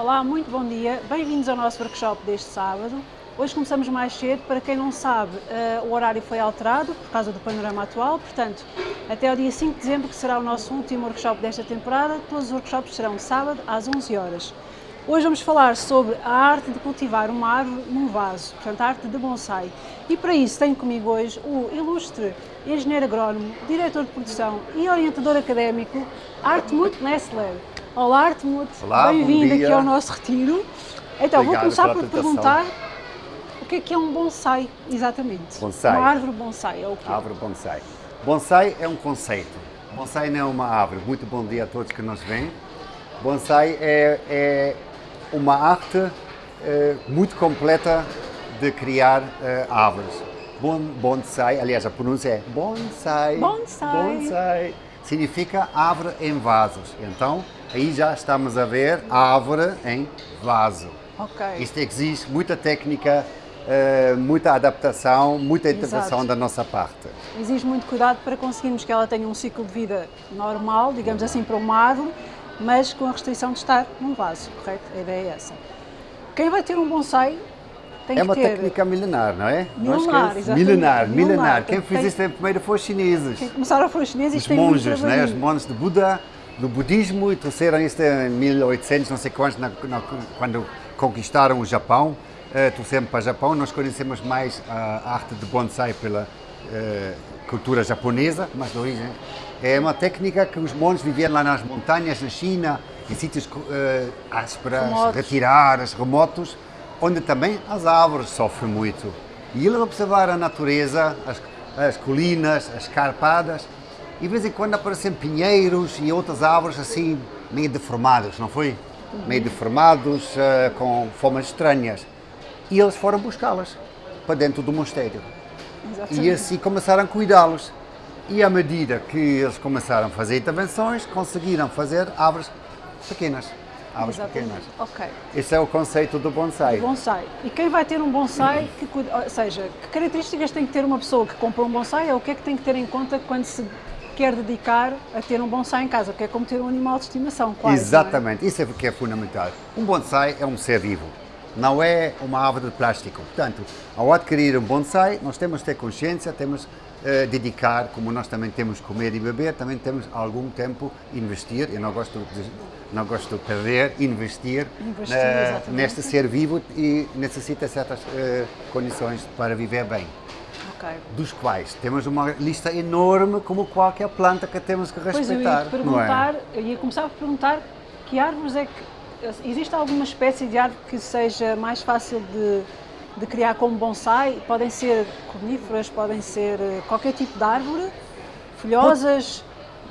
Olá, muito bom dia. Bem-vindos ao nosso workshop deste sábado. Hoje começamos mais cedo. Para quem não sabe, uh, o horário foi alterado por causa do panorama atual. Portanto, até ao dia 5 de dezembro, que será o nosso último workshop desta temporada, todos os workshops serão sábado às 11 horas. Hoje vamos falar sobre a arte de cultivar uma árvore num vaso, portanto, a arte de bonsai. E para isso tenho comigo hoje o ilustre engenheiro agrónomo, diretor de produção e orientador académico Artmut Nessler. Olá, Artemut. Bem-vindo aqui ao nosso retiro. Então, Obrigado vou começar por perguntar o que é que é um bonsai, exatamente? Bonsai. Uma árvore bonsai, é o quê? Árvore bonsai. Bonsai é um conceito. Bonsai não é uma árvore. Muito bom dia a todos que nos veem. Bonsai é, é uma arte é, muito completa de criar é, árvores. Bon, bonsai, aliás, a pronúncia é bonsai. Bonsai. Bonsai. Significa árvore em vasos. Então, aí já estamos a ver árvore em vaso. Ok. Isto exige muita técnica, uh, muita adaptação, muita intervenção Exato. da nossa parte. Exige muito cuidado para conseguirmos que ela tenha um ciclo de vida normal, digamos assim, para uma árvore, mas com a restrição de estar num vaso, correto? A ideia é essa. Quem vai ter um bonsai tem é uma ter... técnica milenar, não é? Milenar, é exatamente. Milenar, milenar. Milenar. Quem fez Tem... isso primeiro foi os chineses. Quem começaram foram os chineses Os monges, né? Os monges de Buda, do budismo, e trouxeram isto em 1800, não sei quantos, na, na, quando conquistaram o Japão. Uh, trouxeram para o Japão. Nós conhecemos mais a arte de bonsai pela uh, cultura japonesa, mas de origem. É uma técnica que os monges viviam lá nas montanhas, na China, em sítios uh, ásperos, Remotos. retirados, remotos, onde também as árvores sofrem muito. E eles observaram a natureza, as, as colinas, as carpadas, e de vez em quando aparecem pinheiros e outras árvores assim, meio deformados, não foi? Uhum. Meio deformados, uh, com formas estranhas. E eles foram buscá-las para dentro do mosteiro. Exatamente. E assim começaram a cuidá-los. E à medida que eles começaram a fazer intervenções, conseguiram fazer árvores pequenas. Árvores Exatamente. pequenas. Ok. Esse é o conceito do bonsai. Bonsai. E quem vai ter um bonsai, que, ou seja, que características tem que ter uma pessoa que compra um bonsai ou o que é que tem que ter em conta quando se quer dedicar a ter um bonsai em casa? Porque é como ter um animal de estimação, quase. é? Exatamente, isso é que é fundamental. Um bonsai é um ser vivo, não é uma árvore de plástico. Portanto, ao adquirir um bonsai, nós temos de ter consciência, temos eh, dedicar, como nós também temos comer e beber, também temos algum tempo investir, eu não gosto de, não gosto de perder, investir, Investir, eh, neste ser vivo e necessita certas eh, condições para viver bem. Ok. Dos quais temos uma lista enorme, como qualquer planta que temos que Pois eu ia respeitar. é? perguntar, eu ia começar por perguntar que árvores é que. Existe alguma espécie de árvore que seja mais fácil de, de criar como bonsai? Podem ser coníferas, podem ser eh, qualquer tipo de árvore, folhosas,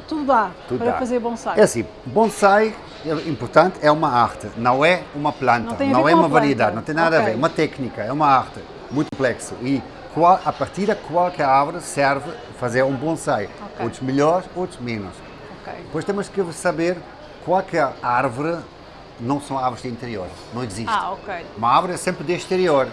tudo dá Tudo para dá. fazer bonsai. É assim, bonsai, é importante, é uma arte, não é uma planta, Não a não é uma a planta. variedade, não tem nada a Ok. ver, é uma técnica, é uma arte, muito complexo. E qual, a partir de qualquer árvore serve fazer um bonsai, Ok. outros melhores, outros menos. Ok. Depois temos que saber qualquer árvore não são árvores de interior, não existe. Ah, ok. Uma árvore é sempre de exterior.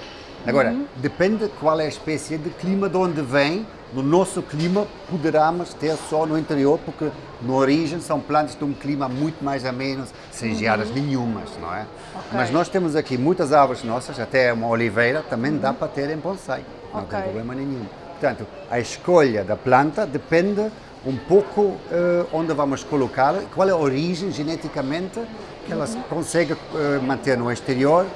Agora, Uhum. depende qual é a espécie de clima de onde vem. No nosso clima, poderemos ter só no interior, porque na origem são plantas de um clima muito mais ameno, sem geadas nenhumas, não é? Uhum. Ok. Mas nós temos aqui muitas árvores nossas, até uma oliveira, também dá para ter em bonsai. Não tem problema nenhum. Portanto, a escolha da planta depende um pouco eh, onde vamos colocá-la, qual é a origem geneticamente que ela se consegue eh, manter no exterior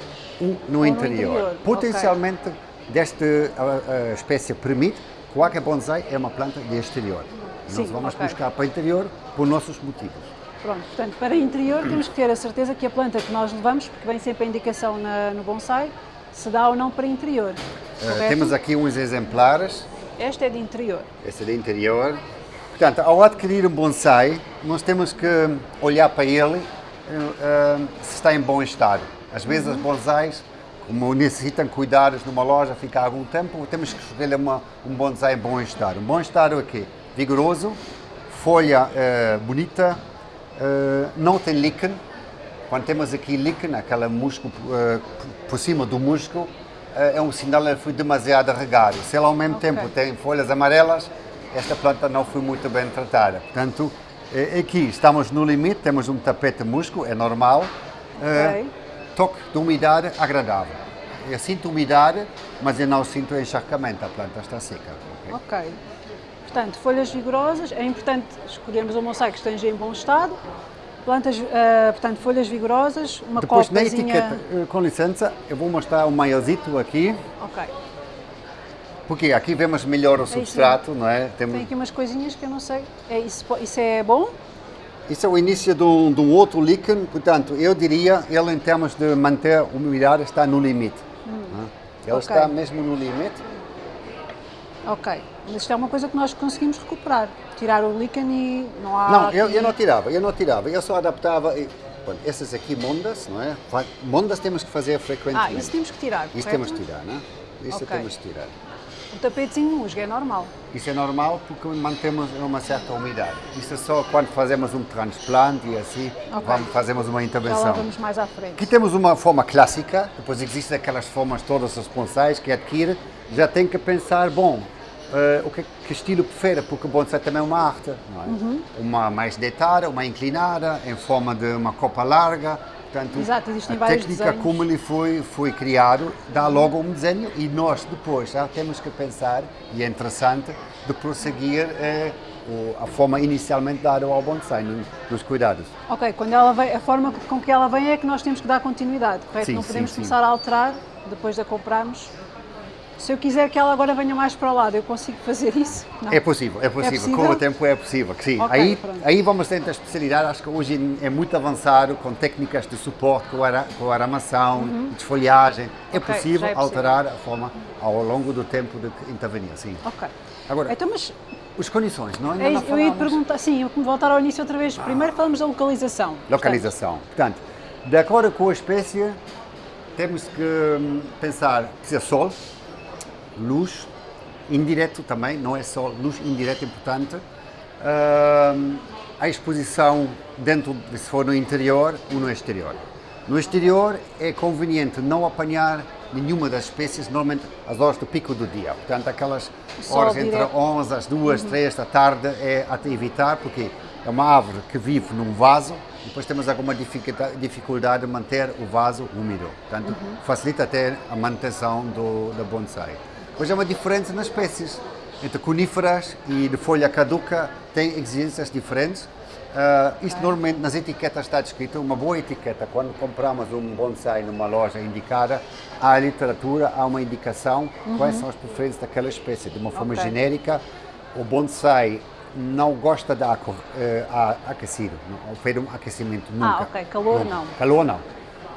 ou no no interior. interior, Potencialmente, desta a, a espécie permite, qualquer bonsai é uma planta de exterior. Sim, Nós vamos ok. buscar para o interior por nossos motivos. Pronto, portanto, para interior temos que ter a certeza que a planta que nós levamos, porque vem sempre a indicação na- no bonsai, se dá ou não para interior. Correto? temos aqui uns exemplares Esta é de interior. Esse é de interior. Portanto, ao adquirir um bonsai, nós temos que olhar para ele eh, se está em bom estado. Às vezes os bonsais, como necessitam cuidados numa loja, fica algum tempo, temos que escolher uma, um bonsai em bom estado. Um bom estado é quê? Vigoroso, folha eh, bonita, não tem líquen. Quando temos aqui líquen, aquele musgo eh, por cima do musgo, eh, é um sinal que foi demasiado regado. Se ele ao mesmo Ok. tempo tem folhas amarelas, esta planta não foi muito bem tratada. Portanto, eh, aqui estamos no limite, temos um tapete musgo, é normal. Eh, Ok. toque de umidade agradável. Eu sinto umidade, mas eu não sinto encharcamento, a planta está seca. ok? Portanto, folhas vigorosas, é importante escolhermos um bonsai que esteja em bom estado. Plantas, eh, portanto, folhas vigorosas, uma Depois na copazinha... etiqueta, eh, com licença, eu vou mostrar o maiorzinho aqui, Ok. porque aqui vemos melhor o substrato, não é? Tem Temos, aqui umas coisinhas que eu não sei. É, isso, isso é bom? isso é o início de um, de um outro líquen, portanto, eu diria, ele em termos de manter a umidade está no limite. não é? Ele ok. está mesmo no limite. Ok. Mas isto é uma coisa que nós conseguimos recuperar. Tirar o líquen e não há... Não, eu, eu não tirava, eu não tirava, eu só adaptava. E, bom, essas aqui mondas, não é? Mondas temos que fazer frequentemente. Ah, isso temos que tirar, Isso correto? temos que tirar, não é? Isso Ok. temos que tirar. O tapetezinho musgo é normal. Isso é normal porque mantemos uma certa umidade. Isso é só quando fazemos um transplante e assim Ok. vamos, fazemos uma Já intervenção. vamos mais à frente. Aqui temos uma forma clássica, depois existem aquelas formas todas os bonsais que adquire, já tem que pensar, bom, eh, o que, que estilo prefere, porque o bonsai também é uma arte, não é? Uhum. Uma mais deitada, uma inclinada, em forma de uma copa larga, portanto, Exato, existem a vários técnica desenhos. como ele foi, foi criado dá logo um desenho e nós depois já temos que pensar, e é interessante, de prosseguir eh, a forma inicialmente dada ao bonsai, no- nos cuidados. Ok, quando ela vem, a forma com que ela vem é que nós temos que dar continuidade, correto? Sim, não sim, podemos sim. começar a alterar depois de a comprarmos. Se eu quiser que ela agora venha mais para o lado, eu consigo fazer isso? Não. É possível, é possível, possível? com o tempo é possível, que sim. Ok, aí, pronto. aí vamos dentro da especialidade, acho que hoje é muito avançado, com técnicas de suporte, com, ara, com aramação, desfolhagem, é Uhum. Ok, possível é possível. alterar a forma ao longo do tempo de intervenir, sim. Ok. Agora, Então, mas as condições, não? Ainda é não isso, eu ia perguntar, sim, eu vou voltar ao início outra vez. Primeiro falamos da localização. Localização. Portanto, de acordo com a espécie, temos que hum, pensar, precisa sol, luz, indireto também, não é só luz indireta importante. Hum, a exposição dentro, de- se for no interior ou no exterior. No exterior é conveniente não apanhar nenhuma das espécies, normalmente às horas do pico do dia. Portanto, aquelas horas entre direto. 11 às 2, 3 da tarde é até evitar, porque é uma árvore que vive num vaso e depois temos alguma dificuldade de manter o vaso úmido. Portanto, facilita até a manutenção do, da bonsai. Depois há uma diferença nas espécies. Entre coníferas e de folha caduca tem exigências diferentes. Ah, isto normalmente nas etiquetas está descrito, uma boa etiqueta, quando compramos um bonsai numa loja indicada, há literatura, há uma indicação quais são as preferências daquela espécie. De uma forma Ok. genérica, o bonsai não gosta de a- aquecido, não oferece um aquecimento nunca. Ah, ok, calor não. Calor não.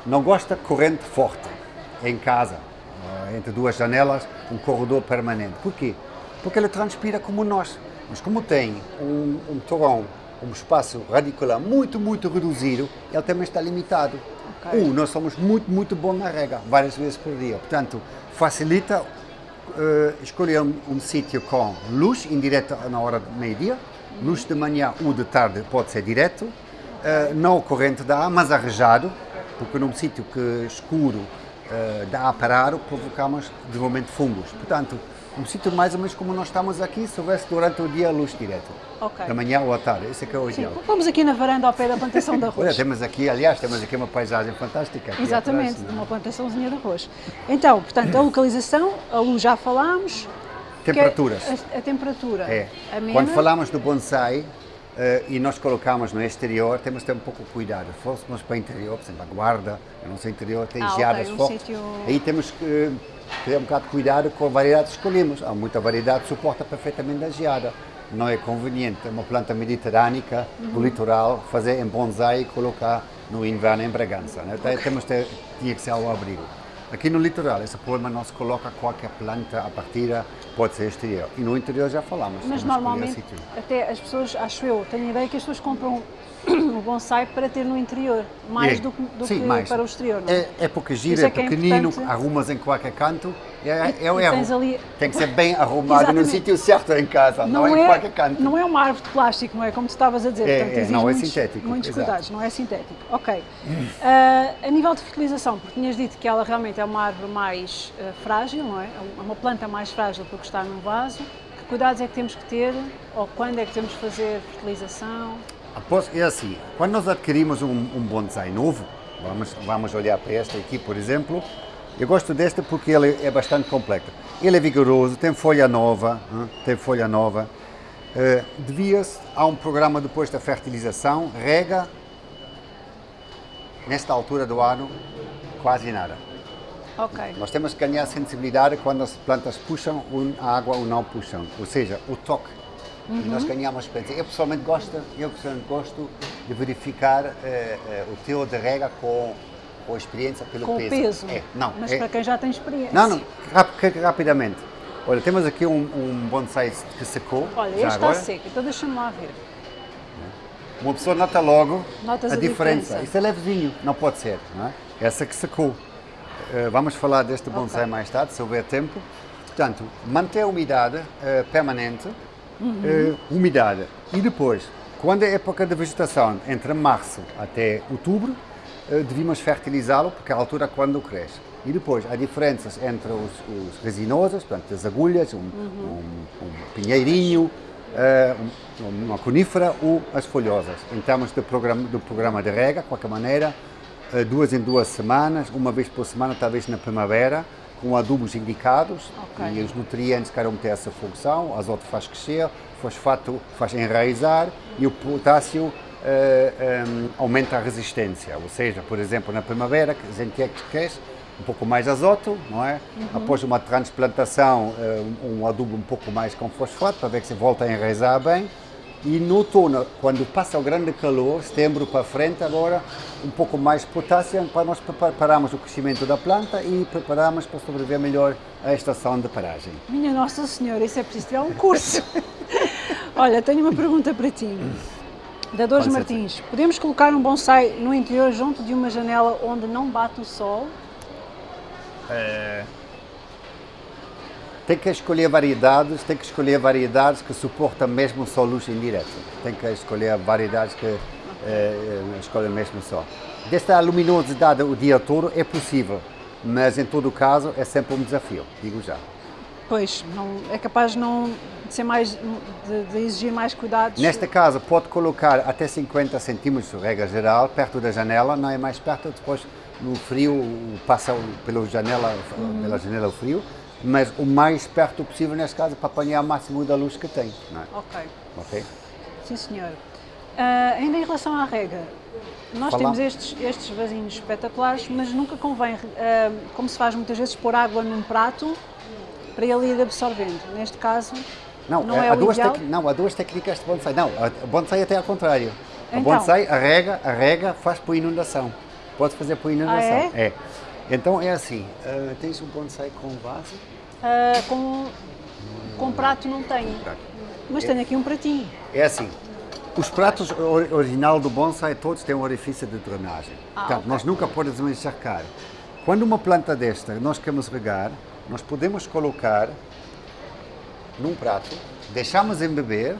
Não gosta corrente forte em casa, entre duas janelas, um corredor permanente. Por quê? Porque ele transpira como nós. Mas como tem um, um torrão, um espaço radicular muito, muito reduzido, ele também está limitado. Ok. Um, nós somos muito, muito bons na rega, várias vezes por dia. Portanto, facilita eh, escolher um, um sítio com luz indireta na hora do meio-dia, luz de manhã ou de tarde pode ser direto, eh, não corrente de ar, mas arrejado, porque num sítio que escuro eh, dá a parar, provocamos desenvolvimento de fungos. Portanto, um sítio mais ou menos como nós estamos aqui, se houvesse durante o dia luz direta, Ok. da manhã ou à tarde, esse é que é o Sim, ideal. vamos aqui na varanda ao pé da plantação de Olha, arroz. temos aqui, aliás, temos aqui uma paisagem fantástica. Exatamente, atrás, de uma plantaçãozinha de arroz. Então, portanto, a localização, a luz já falámos. Temperaturas. Que é A, a temperatura. É. Amena. Quando falamos do bonsai eh, e nós colocamos no exterior, temos de ter um pouco de cuidado. Se fôssemos para o interior, por exemplo, a guarda, no nosso interior tem Ah, geadas um fortes. sítio- Aí temos que ter um bocado de cuidado com a variedade que escolhemos. Há muita variedade que suporta perfeitamente a geada. Não é conveniente uma planta mediterrânica do Uhum. litoral fazer em bonsai e colocar no inverno em Bragança. Né? Então, temos de ter, tinha que ser ao abrigo. Aqui no litoral, esse problema não se coloca qualquer planta a partida, pode ser exterior. E no interior já falamos. Mas normalmente, até as pessoas, acho eu, tenho a ideia que as pessoas compram o bonsai para ter no interior, mais É. do, que- do Sim, que mais. para o exterior, não é? É, é porque gira, é é é pequenino, importante. arrumas em qualquer canto, é, E- é e tens ali- Tem que ser bem arrumado no sítio certo em casa, não, é em qualquer canto. não é uma árvore de plástico, não é? Como tu estavas a dizer. É, Portanto, é, não é muitos, sintético, Muitos exato. cuidados, não é sintético. Ok. Ah, a nível de fertilização, porque tinhas dito que ela realmente é uma árvore mais ah, frágil, não é? É uma planta mais frágil porque está num vaso. Que cuidados é que temos que ter? Ou quando é que temos que fazer fertilização? Após, é assim, quando nós adquirimos um, um bonsai novo, Vamos, vamos olhar para esta aqui, por exemplo. Eu gosto desta porque ele é bastante completa. Ele é vigoroso, tem folha nova, hein? tem folha nova. Uh, Devia-se, há um programa depois da fertilização, rega, nesta altura do ano, quase nada. Ok. Nós temos que ganhar sensibilidade quando as plantas puxam a água ou não puxam, ou seja, o toque. Uhum. Nós ganhamos experiência. Eu pessoalmente gosto, eu pessoalmente gosto de verificar eh, eh, o teu de rega com, com a experiência pelo com peso. peso. É, não, Mas é, para quem já tem experiência. Não, não, rap, rapidamente. Olha, temos aqui um, um bonsai que secou. Olha, este está seco, então deixa-me lá ver. Uma pessoa nota logo Notas a, a diferença. diferença. Isso é levezinho, não pode ser. Não é? Essa que secou. Eh, vamos falar deste bonsai mais tarde, se houver tempo. Portanto, manter a umidade eh, permanente, eh, umidade. E depois, quando é época de vegetação, entre março até outubro, eh, devíamos fertilizá-lo, porque é a altura quando cresce. E depois, há diferenças entre os, os resinosos, portanto, as agulhas, um, um- um pinheirinho, um- uma conífera ou as folhosas. Em termos de programa, do programa de rega, de qualquer maneira, eh, duas em duas semanas, uma vez por semana, talvez na primavera, com adubos indicados Ok. e os nutrientes cada um tem essa função, azoto faz crescer, fosfato faz enraizar e o potássio eh, em, aumenta a resistência. Ou seja, por exemplo, na primavera, que a gente quer que cresce, um pouco mais azoto, não é? Após uma transplantação, eh, um um adubo um pouco mais com fosfato, para ver que se volta a enraizar bem. E no outono, quando passa o grande calor, setembro para frente, agora um pouco mais potássio para nós prepararmos o crescimento da planta e prepararmos para sobreviver melhor à estação de paragem. Minha Nossa Senhora, isso é preciso tirar um curso. Olha, tenho uma pergunta para ti. Da Dores Martins, podemos colocar um bonsai no interior junto de uma janela onde não bate o sol? Tem que escolher variedades, tem que escolher variedades que suportam mesmo só luz indireta. Tem que escolher variedades que eh, escolhem mesmo sol. Desta luminosidade o dia todo é possível, mas em todo caso é sempre um desafio, digo já. Pois, não, é capaz de não de ser mais de, de exigir mais cuidados. Neste caso, pode colocar até 50 centímetros, regra geral, perto da janela, não é mais perto, depois no frio passa pela janela, pela janela o frio, mas o mais perto possível, neste caso, para apanhar o máximo da luz que tem. Não é? Ok, Ok? sim senhor. Ah, ainda em relação à rega, nós temos estes, estes vasinhos espetaculares, mas nunca convém, ah, como se faz muitas vezes, pôr água num prato para ele ir absorvendo. Neste caso, Não, não há, é há o duas ideal. não, há duas técnicas de bonsai. Não, a bonsai até ao contrário. A Então. bonsai, a rega, a rega faz por inundação. Pode fazer por inundação. Ah, é? Então é assim, ah, tens um bonsai com vaso? Ah, com, com prato não tenho, Prato. mas tenho aqui um pratinho. É assim, os pratos or- original do bonsai todos têm um orifício de drenagem. Ah, Portanto, ok. nós nunca podemos encharcar. Quando uma planta desta nós queremos regar, nós podemos colocar num prato, deixamos embeber,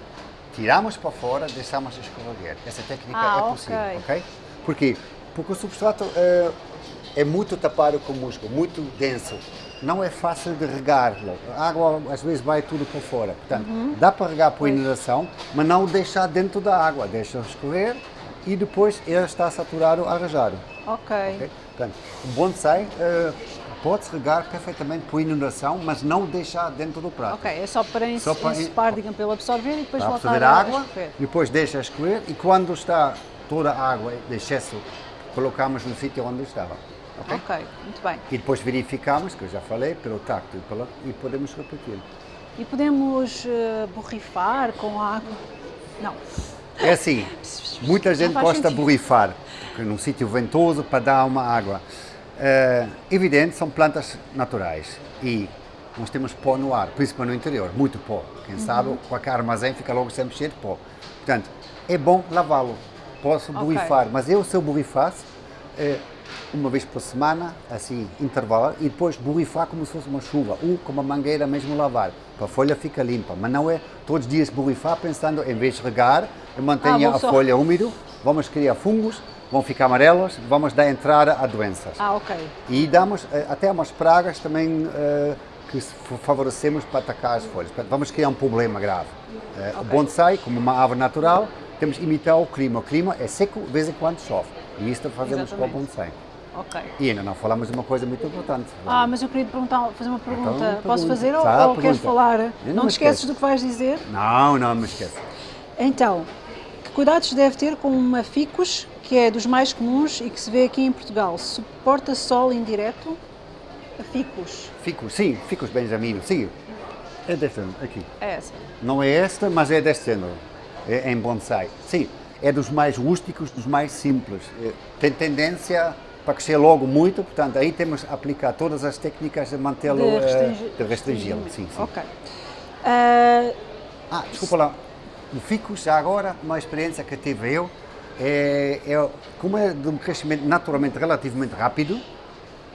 tiramos para fora, deixamos escorregar. Essa técnica Ah, é ok. possível, ok? Por quê? Porque o substrato eh, é muito tapado com musgo, muito denso. Não é fácil de regar. A água às vezes vai tudo para fora. Portanto, Uhum. dá para regar por inundação, mas não deixar dentro da água. Deixa escorrer e depois ele está saturado, arranjado. Ok. ok? Portanto, o bonsai eh, pode-se regar perfeitamente por inundação, mas não deixar dentro do prato. Ok, é só para Só para- ensopar, digamos, para ele absorver e depois Para voltar a, a água, escorrer. depois deixa escorrer e quando está toda a água de excesso, colocamos no sítio onde estava. Ok? Ok, muito bem. E depois verificamos, que eu já falei, pelo tacto e, pela, e podemos repetir. E podemos eh, borrifar com água? Não. É assim, muita gente gosta de borrifar, porque num sítio ventoso para dar uma água. É, evidente, são plantas naturais e nós temos pó no ar, principalmente no interior, muito pó. Quem Uhum. sabe, qualquer armazém fica logo sempre cheio de pó. Portanto, é bom lavá-lo. Posso Ok. borrifar, mas eu, se eu borrifasse, é, uma vez por semana, assim, intervalar, e depois borrifar como se fosse uma chuva, ou com uma mangueira mesmo lavar, para a folha fica limpa. Mas não é todos os dias borrifar pensando, em vez de regar, mantenha Ah, a só- folha úmida, vamos criar fungos, vão ficar amarelos, vamos dar entrada a doenças. Ah, ok. E damos eh, até umas pragas também eh, que favorecemos para atacar as folhas. Vamos criar um problema grave. Eh, O bonsai, como uma árvore natural, temos que imitar o clima. O clima é seco, de vez em quando chove. E isto fazemos Exatamente. com o bonsai. Ok. E ainda não falamos de uma coisa muito importante. Ah, mas eu queria perguntar, fazer uma pergunta. Então, Posso pergunta. fazer ou, ou queres falar? Eu não Não te esqueces esqueço. do que vais dizer? Não, não me esqueça. Então, que cuidados deve ter com uma ficus, que é dos mais comuns e que se vê aqui em Portugal? Suporta sol indireto? A ficus, Fico, sim, fico os Benjamino, sim. É deste ano, aqui. é essa. Não é esta, mas é deste género. É em bonsai. Sim, é dos mais rústicos, dos mais simples. É, Tem tendência para crescer logo muito, portanto, aí temos que aplicar todas as técnicas de mantê-lo, De eh, restringir- de restringi-lo. Sim, sim. Ok. Ah, Ah, desculpa lá. O ficus, já agora, uma experiência que tive eu, é, é- como é de um crescimento naturalmente relativamente rápido,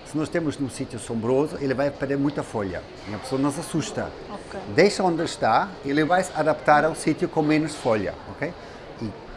se nós temos num sítio sombroso, ele vai perder muita folha e a pessoa não se assusta. Ok. Deixa onde está, ele vai se adaptar ao sítio com menos folha, ok?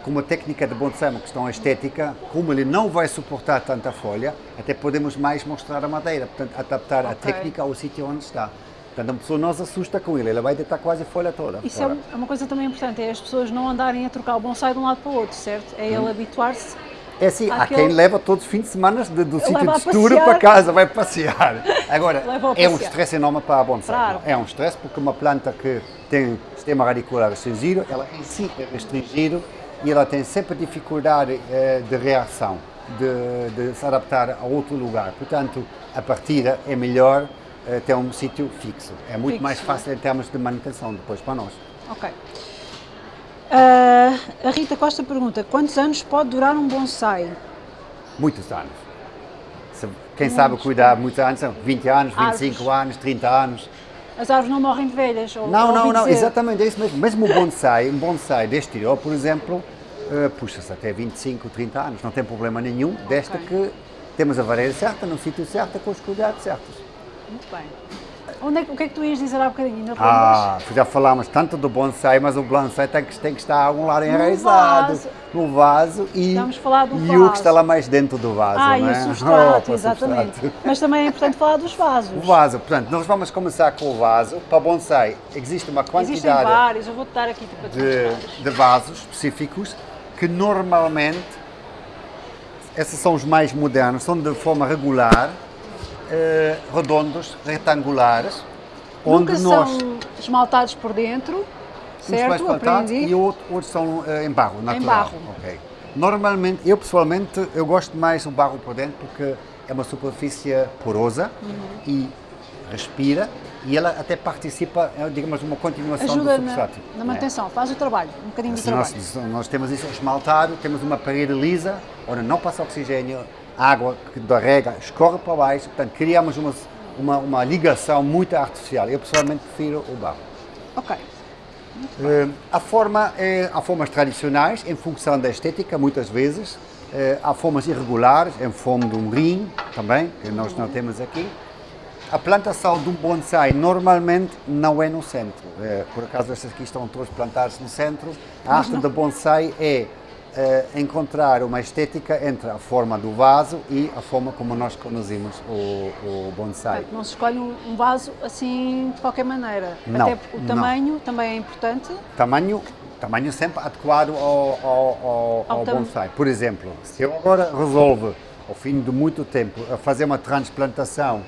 E como técnica de bonsai, uma questão estética, como ele não vai suportar tanta folha, até podemos mais mostrar a madeira, portanto, adaptar a Ok. técnica ao sítio onde está. Portanto, a pessoa não se assusta com ele, ele vai deitar quase a folha toda. isso é fora. um- é uma coisa também importante, é as pessoas não andarem a trocar o bonsai de um lado para o outro, certo? É Hum. ele habituar-se. É assim, há quem leva todos os fins de semana de- do sítio de a estudo passear. para casa, vai passear. Agora, a é um passear. stress enorme para a bonsai. Claro. É um stress porque uma planta que tem sistema radicular restringido, ela em si é restringido e ela tem sempre dificuldade eh, de reação, de, de se adaptar a outro lugar. Portanto, a partida é melhor eh, ter um sítio fixo. É muito Fixo, mais não é? fácil em termos de manutenção depois para nós. Ok. Ah, a Rita Costa pergunta: quantos anos pode durar um bonsai? Muitos anos. Se- Quem sabe cuidar muitos anos, são 20 anos, 25 Árvores. anos, 30 anos. As árvores não morrem de velhas? Ou, Não, não, não, dizer- exatamente, é isso mesmo. Mesmo o bonsai, um bonsai deste exterior, por exemplo, eh, puxa-se até 25, 30 anos, não tem problema nenhum, desde Ok. que temos a vareira certa, no sítio certo, com os cuidados certos. Muito bem. Onde é o que é que tu ias dizer há bocadinho? Te Ah, já falámos tanto do bonsai, mas o bonsai tem que, tem que estar a algum lado enraizado, vaso. no vaso e, Estamos falar do e o vaso. que está lá mais dentro do vaso, Ah, não e é? o substrato, Opa, exatamente. substrato. Mas também é importante falar dos vasos. O vaso, portanto, nós vamos começar com o vaso. Para bonsai existe uma Existem quantidade vários, eu vou-te dar aqui tipo, de, de vasos específicos que normalmente, esses são os mais modernos, são de forma regular, eh, redondos, retangulares, onde Nunca nós são esmaltados por dentro, certo? Aprendi. e outros, outros são eh, em barro, natural. barro. Ok. Normalmente, eu pessoalmente, eu gosto mais do barro por dentro porque é uma superfície porosa Uhum. e respira e ela até participa, é, digamos, uma continuação Ajuda do na, substrato. na É. manutenção, faz o trabalho, um bocadinho Assim, nós, trabalho. nós temos isso esmaltado, temos uma parede lisa, onde não passa oxigênio, a água que da rega escorre para baixo, portanto criamos uma, uma, uma ligação muito artificial. Eu pessoalmente prefiro o barro. Ok. Eh, a forma é, há formas tradicionais, em função da estética, muitas vezes. Eh, há formas irregulares, em forma de um rim, também, que nós não temos aqui. A plantação de um bonsai normalmente não é no centro. Eh, por acaso, estas aqui estão todas plantadas no centro. A arte de bonsai é encontrar uma estética entre a forma do vaso e a forma como nós conduzimos o, o bonsai. Não se escolhe um vaso assim de qualquer maneira. Não, Até o não. tamanho também é importante. Tamanho, tamanho sempre adequado ao, ao, ao, Ao bonsai. Por exemplo, se eu agora resolvo, ao fim de muito tempo, a fazer uma transplantação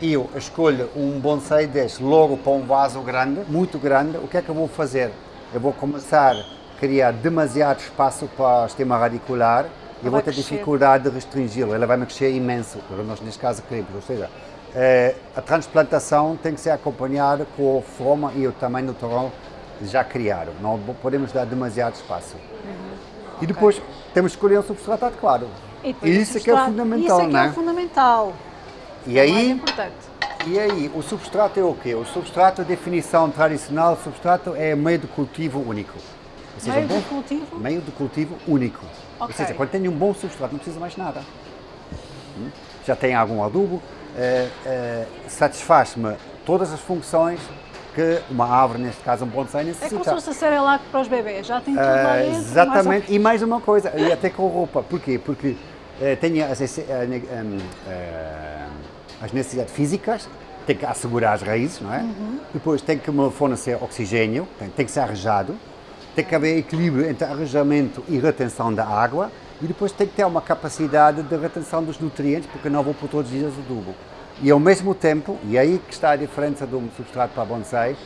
e eu escolho um bonsai deste logo para um vaso grande, muito grande, o que é que eu vou fazer? Eu vou começar criar demasiado espaço para o sistema radicular e Vai vou ter dificuldade de restringi-lo. Ele vai me crescer imenso, nós neste caso queremos. Ou seja, eh, a transplantação tem que ser acompanhada com a forma e o tamanho do torrão já criado. Não podemos dar demasiado espaço. E depois temos que escolher um substrato adequado. E o isso é que é o fundamental, Isso é que é é? o fundamental. E É o aí, importante. e aí, o substrato é o quê? O substrato, a definição tradicional substrato é meio de cultivo único. Ou seja, Meio um bom de cultivo. meio de cultivo único. Ou Ok. seja, quando tem um bom substrato, não precisa mais nada. Hum? Já tem algum adubo, eh, eh, satisfaz-me todas as funções que uma árvore, neste caso um bonsai, É necessita. como se fosse a Cerelac para os bebés. Já tem tudo lá dentro. exatamente, e mais uma coisa, e até com roupa. Porquê? Porque eh, tem as, eh, as necessidades físicas, tem que assegurar as raízes, não é? Uhum. Depois tem que me fornecer oxigênio, tem, tem que ser arejado, tem que haver equilíbrio entre arejamento e retenção da água, E depois tem que ter uma capacidade de retenção dos nutrientes, porque não vou por todos os dias adubo. E ao mesmo tempo, e é aí que está a diferença um substrato para bonsai,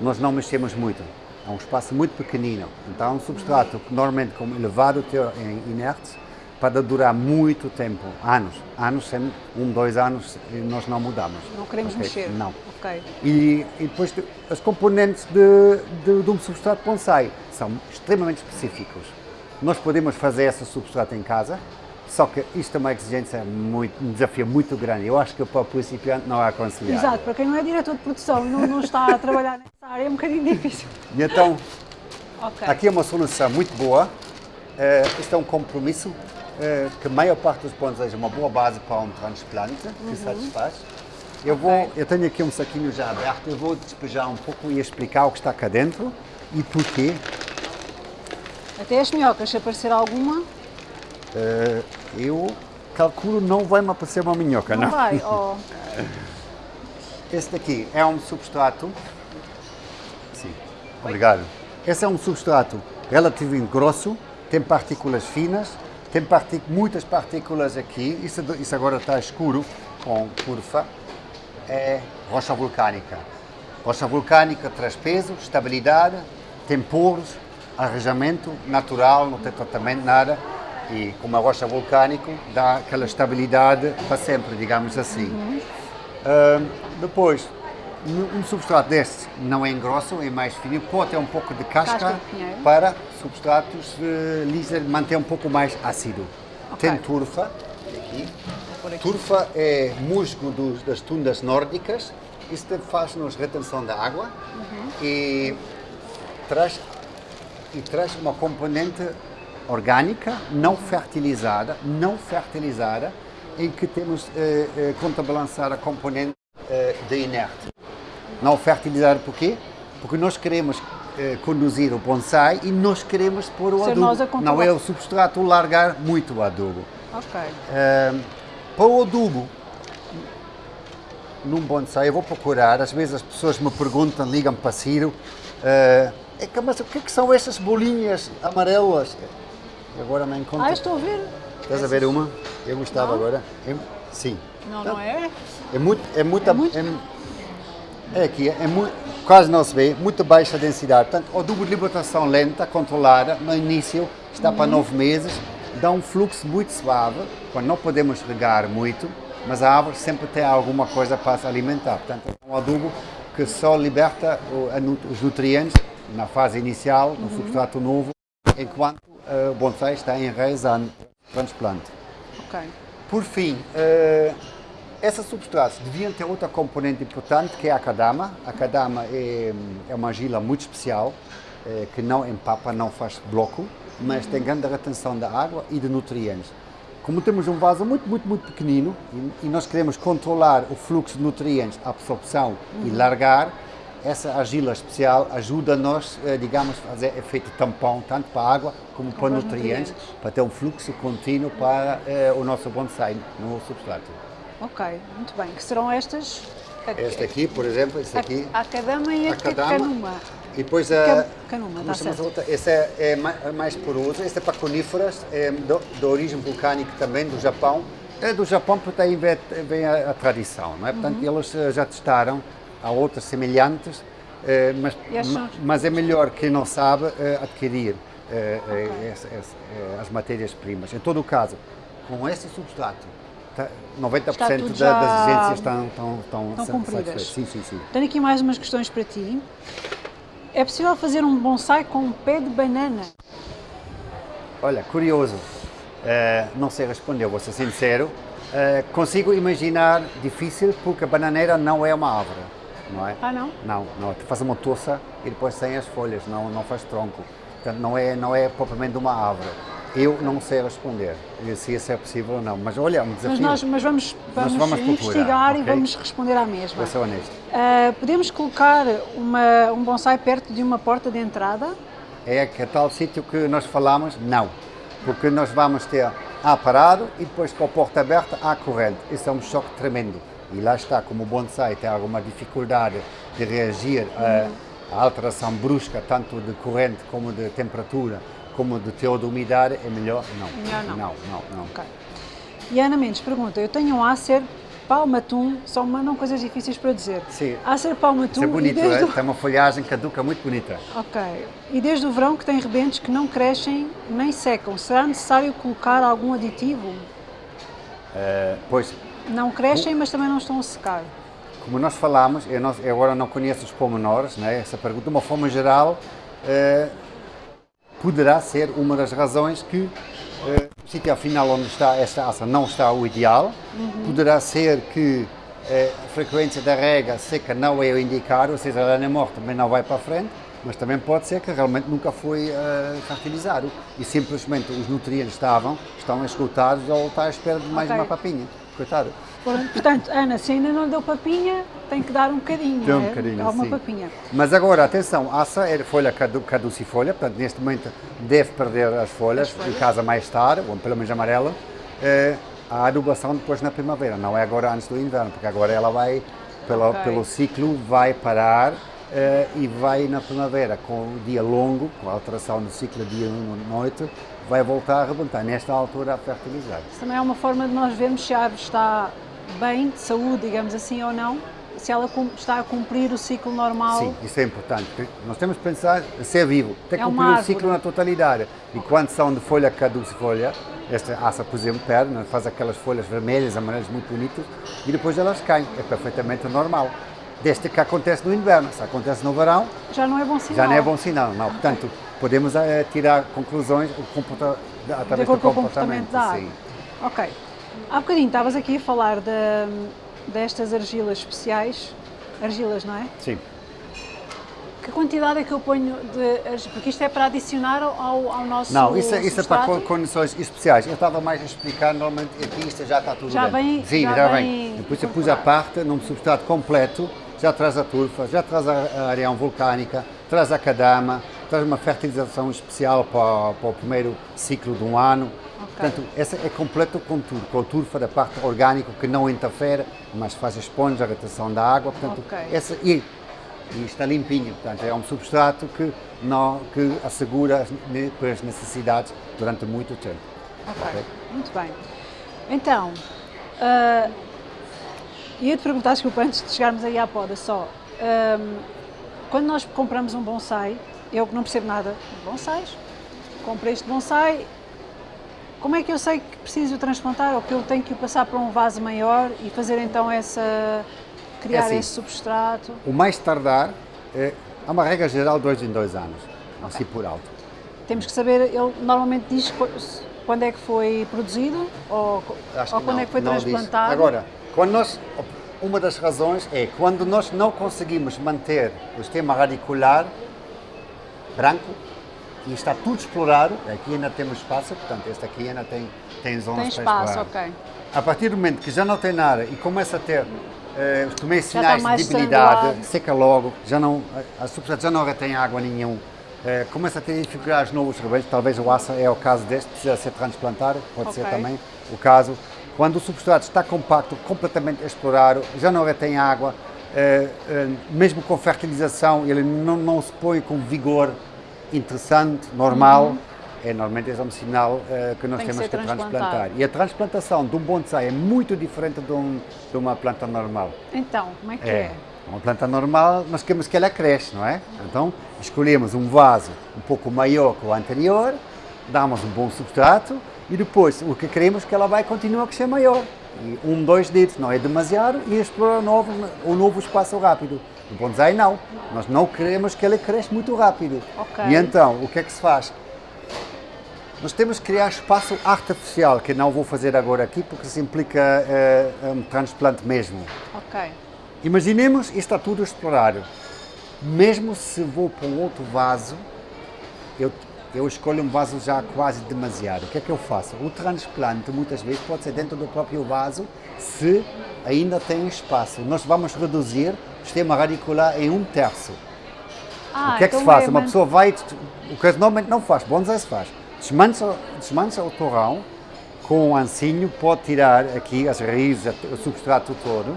nós não mexemos muito. É um espaço muito pequenino. Então, um substrato que normalmente com elevado teor em inertes, para durar muito tempo, anos, anos, sem, um, dois anos, nós não mudamos. Não queremos okay? mexer? Não. Ok. E, e depois, as componentes de, de, de um substrato bonsai são extremamente específicos. Nós podemos fazer esse substrato em casa, só que isto é uma exigência, muito, um desafio muito grande. Eu acho que para o principiante não é aconselhável. Exato, para quem não é diretor de produção e não, não está a trabalhar nessa área é um bocadinho difícil. E então, Ok. aqui é uma solução muito boa. Uh, isto é um compromisso uh, que a maior parte dos bonsais é uma boa base para um transplante que satisfaz. Eu, vou, eu tenho aqui um saquinho já aberto, eu vou despejar um pouco e explicar o que está cá dentro e porquê. Até as minhocas, se aparecer alguma, Uh, eu calculo não vai me aparecer uma minhoca, não, não. vai. Oh, Este daqui é um substrato. Sim, obrigado. Esse é um substrato relativamente grosso, tem partículas finas, tem partic- muitas partículas aqui. Isso, isso agora está escuro com turfa. É rocha vulcânica. Rocha vulcânica traz peso, estabilidade, tem poros, arranjamento natural, não tem tratamento, nada. E como é rocha vulcânico, dá aquela estabilidade para sempre, digamos assim. Ah, depois, um substrato deste não é grosso, é mais fino, pode ter um pouco de casca, Casca de para substratos uh, lisos, manter um pouco mais ácido. Ok. Tem turfa, aqui. Turfa é musgo dos- das tundas nórdicas, isto faz-nos retenção da água e, traz, e traz uma componente orgânica, não fertilizada, não fertilizada, em que temos eh, eh, contrabalançar a componente eh, de inerte. Não fertilizada por quê? Porque nós queremos eh, conduzir o bonsai e nós queremos pôr o Ser adubo. Não é o substrato largar muito o adubo. ok. Ahm, para o adubo, num bonsai, eu vou procurar, às vezes as pessoas me perguntam, ligam para Ciro, é que, mas o que, é que são essas bolinhas amarelas? Eu agora não encontro. Ah, estou a ver. Estás a ver uma? Eu gostava Não? agora. É- sim. Não, não é? É muito, é muito, É muito- é, é aqui, é muito, quase não se vê, muito baixa densidade. Portanto, o adubo de libertação lenta, controlada, no início, está para nove meses, dá um fluxo muito suave, quando não podemos regar muito, mas a árvore sempre tem alguma coisa para se alimentar. Portanto, é um adubo que só liberta os nutrientes na fase inicial, no substrato novo, enquanto eh, o bonsai está enraizando transplante. Ok. Por fim, eh, essas substratos deviam ter outra componente importante que é a cadama. A cadama é, é uma argila muito especial, eh, que não empapa, não faz bloco, mas tem grande retenção da água e de nutrientes. Como temos um vaso muito, muito, muito pequenino e, e nós queremos controlar o fluxo de nutrientes, a absorção e largar, essa argila especial ajuda-nos, eh, digamos, a fazer efeito tampão, tanto para a água como para para nutrientes, nutrientes. para ter um fluxo contínuo para eh, o nosso bonsai no substrato. Ok, muito bem. Que serão estas? A, Este aqui, por exemplo, este aqui, a, a cadama e a, a cadama. canuma. E depois a. canuma, tá chamamos certo. outra? Esse é, é é mais poroso, este é para coníferas, é do- de origem vulcânica também, do Japão. É do Japão porque daí vem, vem a, a tradição, não é? Portanto, Uhum. eles eh, já testaram, há outras semelhantes, eh, mas, mas é melhor quem não sabe eh, adquirir eh, eh, as matérias-primas. Em todo o caso, com esse substrato, tá- 90% Está da- das exigências estão, estão, estão, Estão cumpridas. satisfeitas. Sim, sim, sim. Tenho aqui mais umas questões para ti. É possível fazer um bonsai com um pé de banana? Olha, curioso, eh, não sei responder, vou ser sincero. Eh, consigo imaginar difícil porque a bananeira não é uma árvore, não é? Ah, não? Não, não. Tu faz uma toça e depois sem as folhas, não, não faz tronco. Portanto, não é, não é propriamente uma árvore. Eu não sei responder se isso é possível ou não, mas olha, é um Mas desafio. nós mas vamos, vamos, vamos procurar, investigar e vamos responder à mesma. Vou ser honesto. Ah, podemos colocar uma, um bonsai perto de uma porta de entrada? É que é tal sítio que nós falamos, não. Porque nós vamos ter A parado e depois com a porta aberta há corrente. Isso é um choque tremendo. E lá está, como o bonsai tem alguma dificuldade de reagir a- à alteração brusca, tanto de corrente como de temperatura, como de teor de umidade, é melhor não. Melhor não. Não, não, não. Ok. E a Ana Mendes pergunta, eu tenho um Acer Palmatum, só mandam coisas difíceis para dizer. Sim. Acer Palmatum Isso é bonito, é? o... tem uma folhagem caduca muito bonita. Ok. E desde o verão que tem rebentos que não crescem nem secam, será necessário colocar algum aditivo? Eh, pois, Não crescem, mas também não estão a secar. como nós falamos, eu, não, eu agora não conheço os pormenores, né? essa pergunta, de uma forma geral, eh, poderá ser uma das razões que eh, o sítio afinal onde está esta aça não está o ideal, poderá ser que eh, a frequência da rega seca não é o indicado, ou seja, a lana morta também não vai para a frente, mas também pode ser que realmente nunca foi eh, fertilizado e simplesmente os nutrientes estavam, estão esgotados ou está à espera de mais Ok. uma papinha. Coitado. Portanto, Ana, se ainda não lhe deu papinha, tem que dar um bocadinho, Tem um não é? bocadinho, Alguma sim. papinha. Mas agora, atenção, aça é folha cadu, caducifolha, portanto, neste momento deve perder as folhas, As folhas. em casa mais tarde, ou pelo menos amarela. Eh, a adubação depois na primavera, não é agora antes do inverno, porque agora ela vai, pelo, Ok. pelo ciclo, vai parar eh, e vai na primavera, com o dia longo, com a alteração do ciclo dia-noite, vai voltar a arrebentar, nesta altura a fertilizar. Isso também é uma forma de nós vermos se a árvore está bem, de saúde, digamos assim, ou não, se ela está a cumprir o ciclo normal. Sim, isso é importante. Nós temos que pensar em ser vivo, tem que É cumprir o ciclo na totalidade. E quando são de folha caducifolha, esta aça, por exemplo, perde, né, faz aquelas folhas vermelhas, amarelas muito bonitas, e depois elas caem. É perfeitamente normal. Desde que acontece no inverno. Se acontece no verão, Já não é bom sinal. já não é bom sinal. Não. Portanto, podemos eh, tirar conclusões através do comportamento. comportamento da sim. Ok. Há bocadinho estavas aqui a falar de- destas argilas especiais. Argilas, não é? Sim. Que quantidade é que eu ponho de? Porque isto é para adicionar ao, ao nosso Não, isso, é- isso é para condições especiais. Eu estava mais a explicar, normalmente aqui isto já está tudo Já dentro. vem- Sim, já já, vem vem. Depois eu pus a parte num substrato completo, já traz a turfa, já traz a, a areia vulcânica, traz a cadama, traz uma fertilização especial para, para o primeiro ciclo de um ano. Portanto, essa é completo com tudo, com a turfa da parte orgânica que não interfere, mas faz a esponja, a retenção da água. Portanto, Ok. essa, e, e está limpinho, portanto, é um substrato que, não, que assegura as, as necessidades durante muito tempo. Ok, muito bem. Então, ah, ia-te perguntar, desculpa, antes de chegarmos aí à poda só. ahm, quando nós compramos um bonsai, eu que não percebo nada de bonsais, comprei este bonsai, como é que eu sei que preciso transplantar ou que eu tenho que o passar para um vaso maior e fazer então essa. criar assim. esse substrato? O mais tardar, é, há uma regra geral dois em dois anos, assim por alto. Temos que saber, ele normalmente diz qu- quando é que foi produzido ou, ou quando não, é que foi não diz. transplantado. Agora, quando nós, uma das razões é quando nós não conseguimos manter o sistema radicular branco e está tudo explorado, aqui ainda temos espaço, portanto, este aqui ainda tem, tem zonas Tem para espaço, explorar. ok. A partir do momento que já não tem nada e começa a ter eh, os está sinais de debilidade, seca logo, já não, a, a substrato já não retém água nenhum, eh, começa a ter dificuldades novos rebeldes, talvez o aça é o caso deste, precisa ser transplantado, pode ser Ok. também o caso. Quando o substrato está compacto, completamente explorado, já não retém água, mesmo com fertilização, ele não, não se põe com vigor interessante, normal, é normalmente é um sinal eh, que nós Uhum. Tem que temos que, transplantado. transplantar. E a transplantação de um bonsai é muito diferente de, um- de uma planta normal. Então, como é que é? Uma planta normal, nós queremos que ela cresça, não é? Então, escolhemos um vaso um pouco maior que o anterior, damos um bom substrato e depois o que queremos é que ela vai continuar a crescer maior. E um, dois dedos não é demasiado e explorar novo, o novo espaço rápido. O bonsai não. Nós não queremos que ele cresça muito rápido. Ok. E então, o que é que se faz? Nós temos que criar espaço artificial, que não vou fazer agora aqui, porque isso implica eh, um transplante mesmo. Ok. Imaginemos isto está tudo explorado. Mesmo se vou para um outro vaso, eu, eu escolho um vaso já quase demasiado. O que é que eu faço? O transplante muitas vezes pode ser dentro do próprio vaso, se ainda tem espaço. Nós vamos reduzir o sistema radicular em um terço. Ah, o que é que então se faz? é Uma man- pessoa vai, o que normalmente não faz, bonsai se faz, desmancha, desmancha o torrão com um ancinho, pode tirar aqui as raízes, o substrato todo,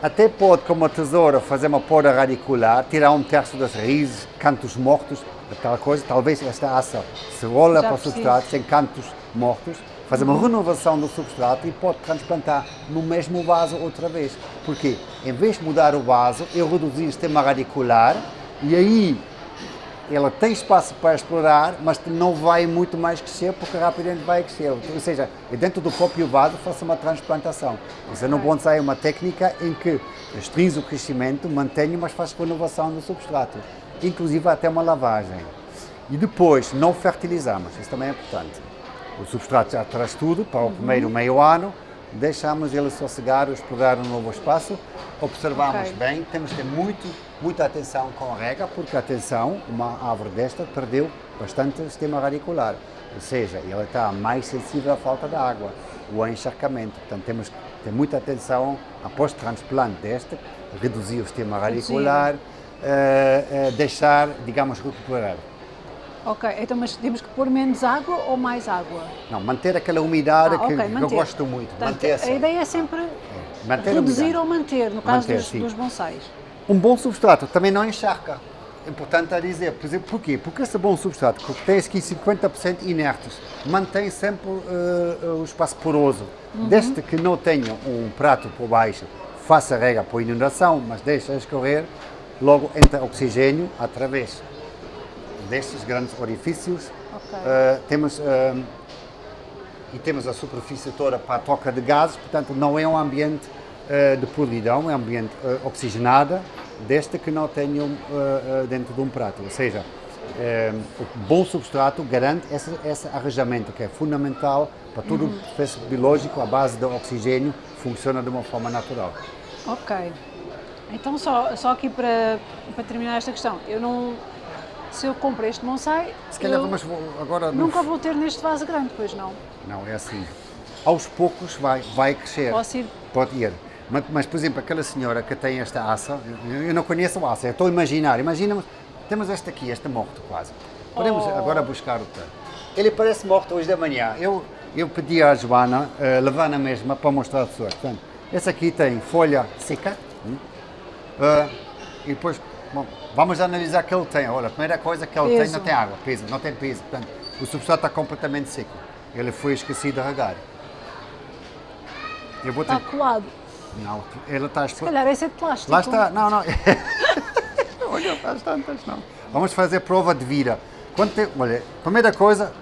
Até pode, com uma tesoura, fazer uma poda radicular, tirar um terço das raízes, cantos mortos, aquela coisa. Talvez esta aça se rola Já para o substrato, sem cantos mortos, fazer uma renovação do substrato e pode transplantar no mesmo vaso outra vez. Porquê? Em vez de mudar o vaso, eu reduzi o sistema radicular e aí ela tem espaço para explorar, mas não vai muito mais crescer porque rapidamente vai crescer. Ou seja, dentro do próprio vaso faço uma transplantação. Isso no bonsai é uma técnica em que restringe o crescimento, mantenho, mas faz renovação do substrato, inclusive até uma lavagem. E depois não fertilizamos, isso também é importante. O substrato já traz tudo para o primeiro meio ano, deixamos ele sossegar, explorar um novo espaço, observamos Ok. bem, temos que ter muito, muita atenção com a rega, porque atenção, uma árvore desta perdeu bastante o sistema radicular, ou seja, ela está mais sensível à falta de água, o encharcamento, portanto temos que ter muita atenção após o transplante desta, reduzir o sistema radicular, eh, eh, deixar, digamos, recuperar. Ok, então mas temos que pôr menos água ou mais água? Não, manter aquela umidade Ah, que, eu manter. gosto muito, Portanto, manter-se. a ideia é sempre Manter a reduzir ou manter, no caso Manter, dos, dos bonsais. Um bom substrato também não encharca. Importante a dizer, por exemplo, porquê? Porque esse bom substrato, que tem aqui 50% inertes, mantém sempre eh, o espaço poroso. Desde que não tenha um prato por baixo, faça rega por inundação, mas deixa escorrer, logo entra oxigênio através destes grandes orifícios. Ok. Eh, temos, eh, e temos a superfície toda para a troca de gases, portanto não é um ambiente de podridão, é um ambiente eh, oxigenado, desde que não tenham eh, eh, dentro de um prato. Ou seja, eh, o bom substrato garante esse, esse arranjamento que é fundamental para todo o processo biológico, a base do oxigênio funciona de uma forma natural. Ok. Então só, só aqui para, para terminar esta questão, eu não. Se eu compro este bonsai, Se calhar vo- agora... nunca vou ter neste vaso grande, pois não. Não, é assim. Aos poucos vai, vai crescer. Posso ir? Pode ir. Mas, mas, por exemplo, aquela senhora que tem esta aça, eu, não conheço a aça, eu estou a imaginar. Imaginamos, temos este aqui, este morto quase. Podemos Oh. agora buscar o tanto. Ele parece morto hoje da manhã. Eu, eu pedi à Joana, uh, levar na mesma, para mostrar às pessoas. Portanto, esse aqui tem folha seca. uh, e depois, bom, vamos analisar o que ele tem. Olha, a primeira coisa que ele tem, Peso. não tem água, peso, não tem peso. Portanto, o substrato está completamente seco. Ele foi esquecido de regar. Eu vou ter... Está colado. Não, ele está Se calhar esse é de plástico. Lá está, não, não. olha, faz tantas, não. Vamos fazer prova de vida. Quando tem, olha, primeira coisa,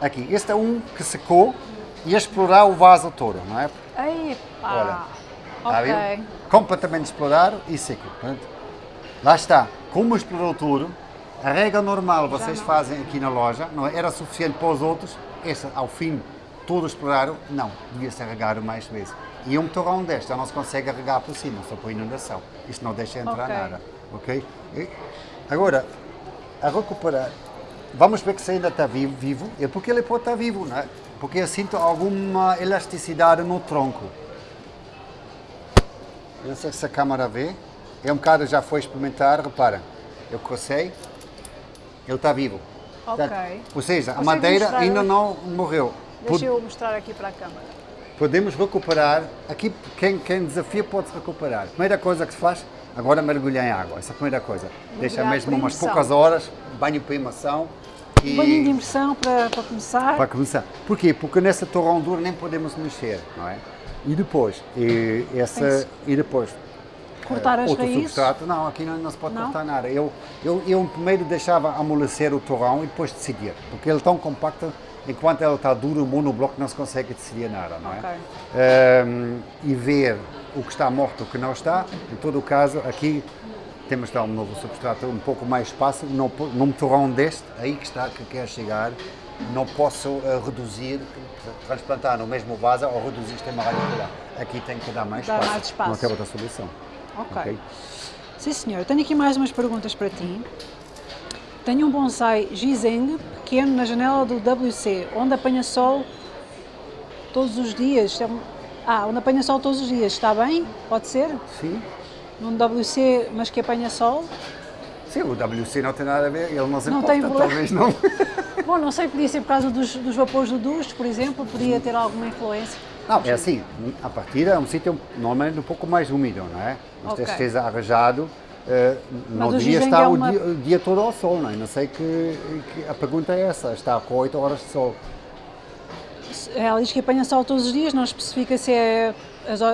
aqui, este é um que secou e explorar o vaso todo, não é? Epá. Olha, Está ver? Completamente explorado e seco. Portanto, lá está. Como explorou tudo, a regra normal vocês fazem aqui na loja, não é? era suficiente para os outros, essa ao fim todo exploraram, não, devia ser regado mais vezes. E um torrão deste já não se consegue regar por cima, só por inundação. Isto não deixa entrar Ok. nada. Ok? E agora, a recuperar, vamos ver que se ainda está vivo, vivo, é porque ele pode estar vivo, não é? Porque eu sinto alguma elasticidade no tronco. Eu não sei se a câmara vê. É um bocado, já foi experimentar, repara. Eu cocei, ele está vivo. Ok. Ou seja, a Consegue madeira mostrar ainda não morreu. Deixa Pod- eu mostrar aqui para a câmara. Podemos recuperar, aqui quem, quem desafia pode-se recuperar. Primeira coisa que se faz, agora mergulhar em água, essa é a primeira coisa. Deixa Mergulhar mesmo umas poucas horas, banho para imersão. E... Banhinho de imersão para, para começar. Para começar. Porquê? Porque nessa torrão dura nem podemos mexer, não é? E depois, e, essa, Tem-se e depois Cortar eh, as outro raízes. substrato, não, aqui não, não se pode Não? cortar nada. Eu, eu, eu primeiro deixava amolecer o torrão e depois decidir, porque ele é tão compacto, enquanto ele está duro, o monobloco não se consegue decidir nada, não é? Ok. Ehm, e ver o que está morto e o que não está, em todo o caso, aqui temos dar um novo substrato, um pouco mais espaço, não, num torrão deste, aí que está, que quer chegar, não posso eh, reduzir, transplantar no mesmo vaso ou reduzir sistema radicular. Aqui tem que dar mais Dar espaço. mais espaço. Não tem outra solução. Ok. ok? Sim, senhor. Tenho aqui mais umas perguntas para ti. Tenho um bonsai Gizeng pequeno na janela do WC, onde apanha sol todos os dias. É Ah, onde apanha sol todos os dias. Está bem? Pode ser? Sim. Num WC, mas que apanha sol? Sim, o WC não tem nada a ver, ele não se Não importa, tem problema. talvez não. Bom, não sei, podia ser por causa dos, dos vapores do duche, por exemplo, podia ter alguma influência. Não, é assim, a partida é um sítio normalmente um pouco mais úmido, não é? Mas okay. esteja arranjado, uh, não devia estar é uma... o, dia, o, dia, todo ao sol, não é? Não sei que, que, a pergunta é essa, está com 8 horas de sol. Ela diz que apanha sol todos os dias, não especifica se é,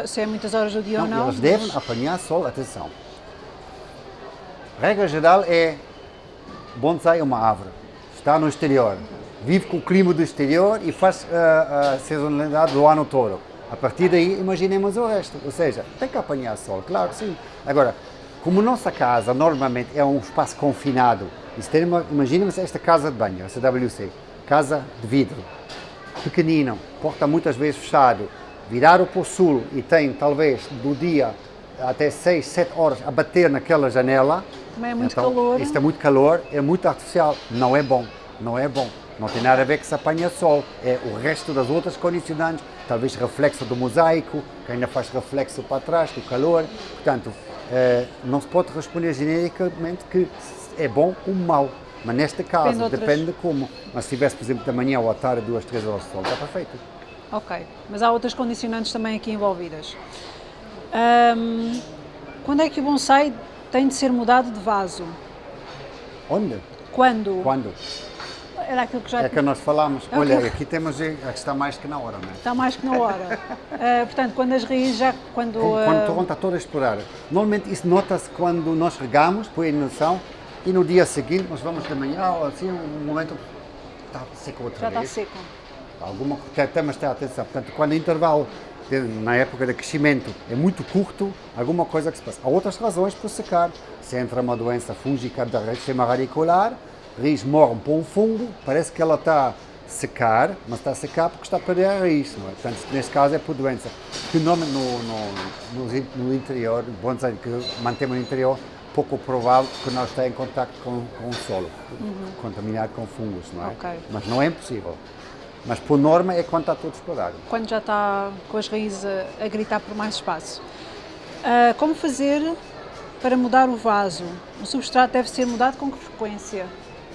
se é muitas horas do dia não, ou não. Eles mas... devem apanhar sol, atenção. regra geral é, bonsai é uma árvore, está no exterior, vive com o clima do exterior e faz a, a sazonalidade do ano todo. A partir daí, imaginemos o resto. Ou seja, tem que apanhar sol, claro que sim. Agora, como nossa casa normalmente é um espaço confinado, imaginemos esta casa de banho, essa WC, casa de vidro, pequenino, porta muitas vezes fechado, virar para o sul e tem talvez do dia até 6, 7 horas a bater naquela janela. Também é muito então, calor. Isto é muito calor, é muito artificial, não é bom, não é bom. Não tem nada a ver que se apanha sol, é o resto das outras condicionantes, talvez reflexo do mosaico, que ainda faz reflexo para trás do calor. Portanto, eh, não se pode responder genericamente que é bom ou mau. Mas neste caso, depende, depende de como. Mas se tivesse, por exemplo, da manhã ou à tarde, duas, três horas de sol, está perfeito. Ok, mas há outras condicionantes também aqui envolvidas. Um, quando é que o bonsai tem de ser mudado de vaso? Onde? Quando? Quando? Era aquilo que já... É que nós falámos. Okay. Olha, aqui temos, aqui está mais que na hora, não é? Está mais que na hora. uh, portanto, quando as raízes já... Quando, uh... quando o torrão está todo a explorar. Normalmente isso nota-se quando nós regamos, põe a noção, e no dia seguinte nós vamos de manhã, assim, um momento está seco outra já vez. Já está seco. Alguma, temos ter atenção. Portanto, quando o intervalo na época de crescimento é muito curto, alguma coisa que se passa. Há outras razões para secar. Se entra uma doença fúngica da sistema radicular, raiz morre para um fungo, parece que ela está a secar, mas está a secar porque está a perder a raiz. Não é? Portanto, neste caso é por doença. Que no, no, no, no interior, bom dizer, que mantemos no interior, pouco provável que nós esteja em contato com, com o solo, uhum. contaminado com fungos, não é? Okay. Mas não é impossível. Mas por norma é quando está todo explorado. Quando já está com as raízes a, a gritar por mais espaço. Uh, como fazer para mudar o vaso? O substrato deve ser mudado com que frequência?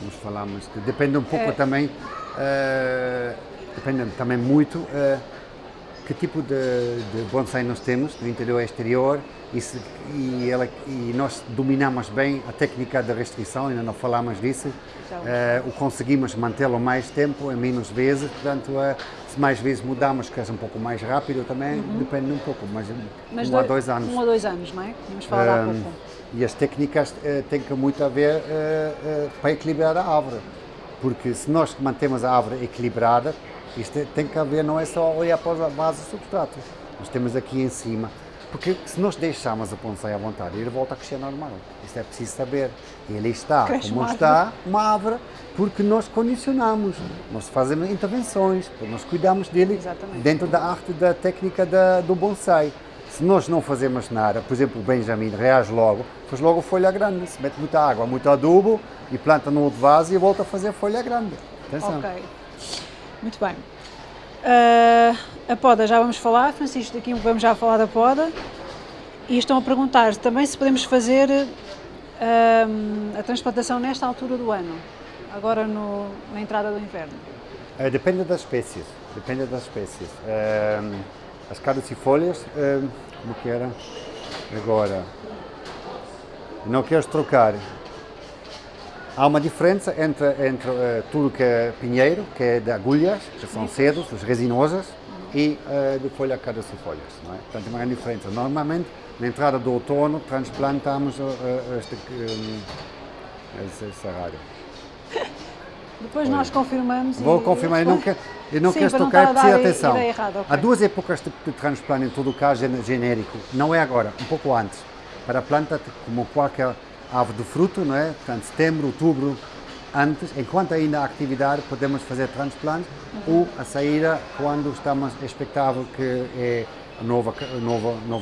Nós falamos que depende um pouco é... também, uh, depende também muito uh, que tipo de, de bonsai nós temos, no interior e exterior, e, se, e, ela, e, nós dominamos bem a técnica de restrição, ainda não falamos disso, uh, o conseguimos mantê-lo mais tempo, em menos vezes, portanto, uh, se mais vezes mudamos, que é um pouco mais rápido também, uhum. depende um pouco, mas, mas um dois, a dois anos. Um a dois anos, não é? Vamos falar um, há pouco. E as técnicas uh, têm que muito a ver para equilibrar a árvore, porque se nós mantemos a árvore equilibrada, isto tem que haver, não é só olhar para a base do substrato, nós temos aqui em cima porque se nós deixarmos a bonsai à vontade, ele volta a crescer normal. Isso é preciso saber. Ele está Cresce como está, uma árvore, porque nós condicionamos, nós fazemos intervenções, nós cuidamos dele Exatamente. dentro da arte da técnica da, do bonsai. Se nós não fazemos nada, por exemplo, o Benjamin reage logo, faz logo folha grande, se mete muita água, muito adubo e planta no outro vaso e volta a fazer folha grande. Atenção. Ok, muito bem. Uh, a poda já vamos falar, Francisco, daqui vamos já falar da poda. E estão a perguntar também se podemos fazer uh, a transplantação nesta altura do ano, agora no, na entrada do inverno. Uh, depende das espécies, depende das espécies. as caducifólias, como que era? Agora, não queres trocar Há uma diferença entre, entre uh, tudo que é pinheiro, que é de agulhas, que são cedos, as resinosas, e uh, de folha caducifólias. Não é? Portanto, uma grande diferença. Normalmente, na entrada do outono, transplantamos uh, este, um. Depois nós confirmamos. Vou confirmar, eu não, eu não Sim, quero tocar, precisa atenção. Errada, okay. Há duas épocas de, de transplante, em todo o caso genérico, não é agora, um pouco antes. Para a planta, como qualquer árvore do fruto, não é? Portanto, setembro, outubro, antes, enquanto ainda há atividade, podemos fazer transplantes uhum. ou a saída quando estamos expectável que é o novo,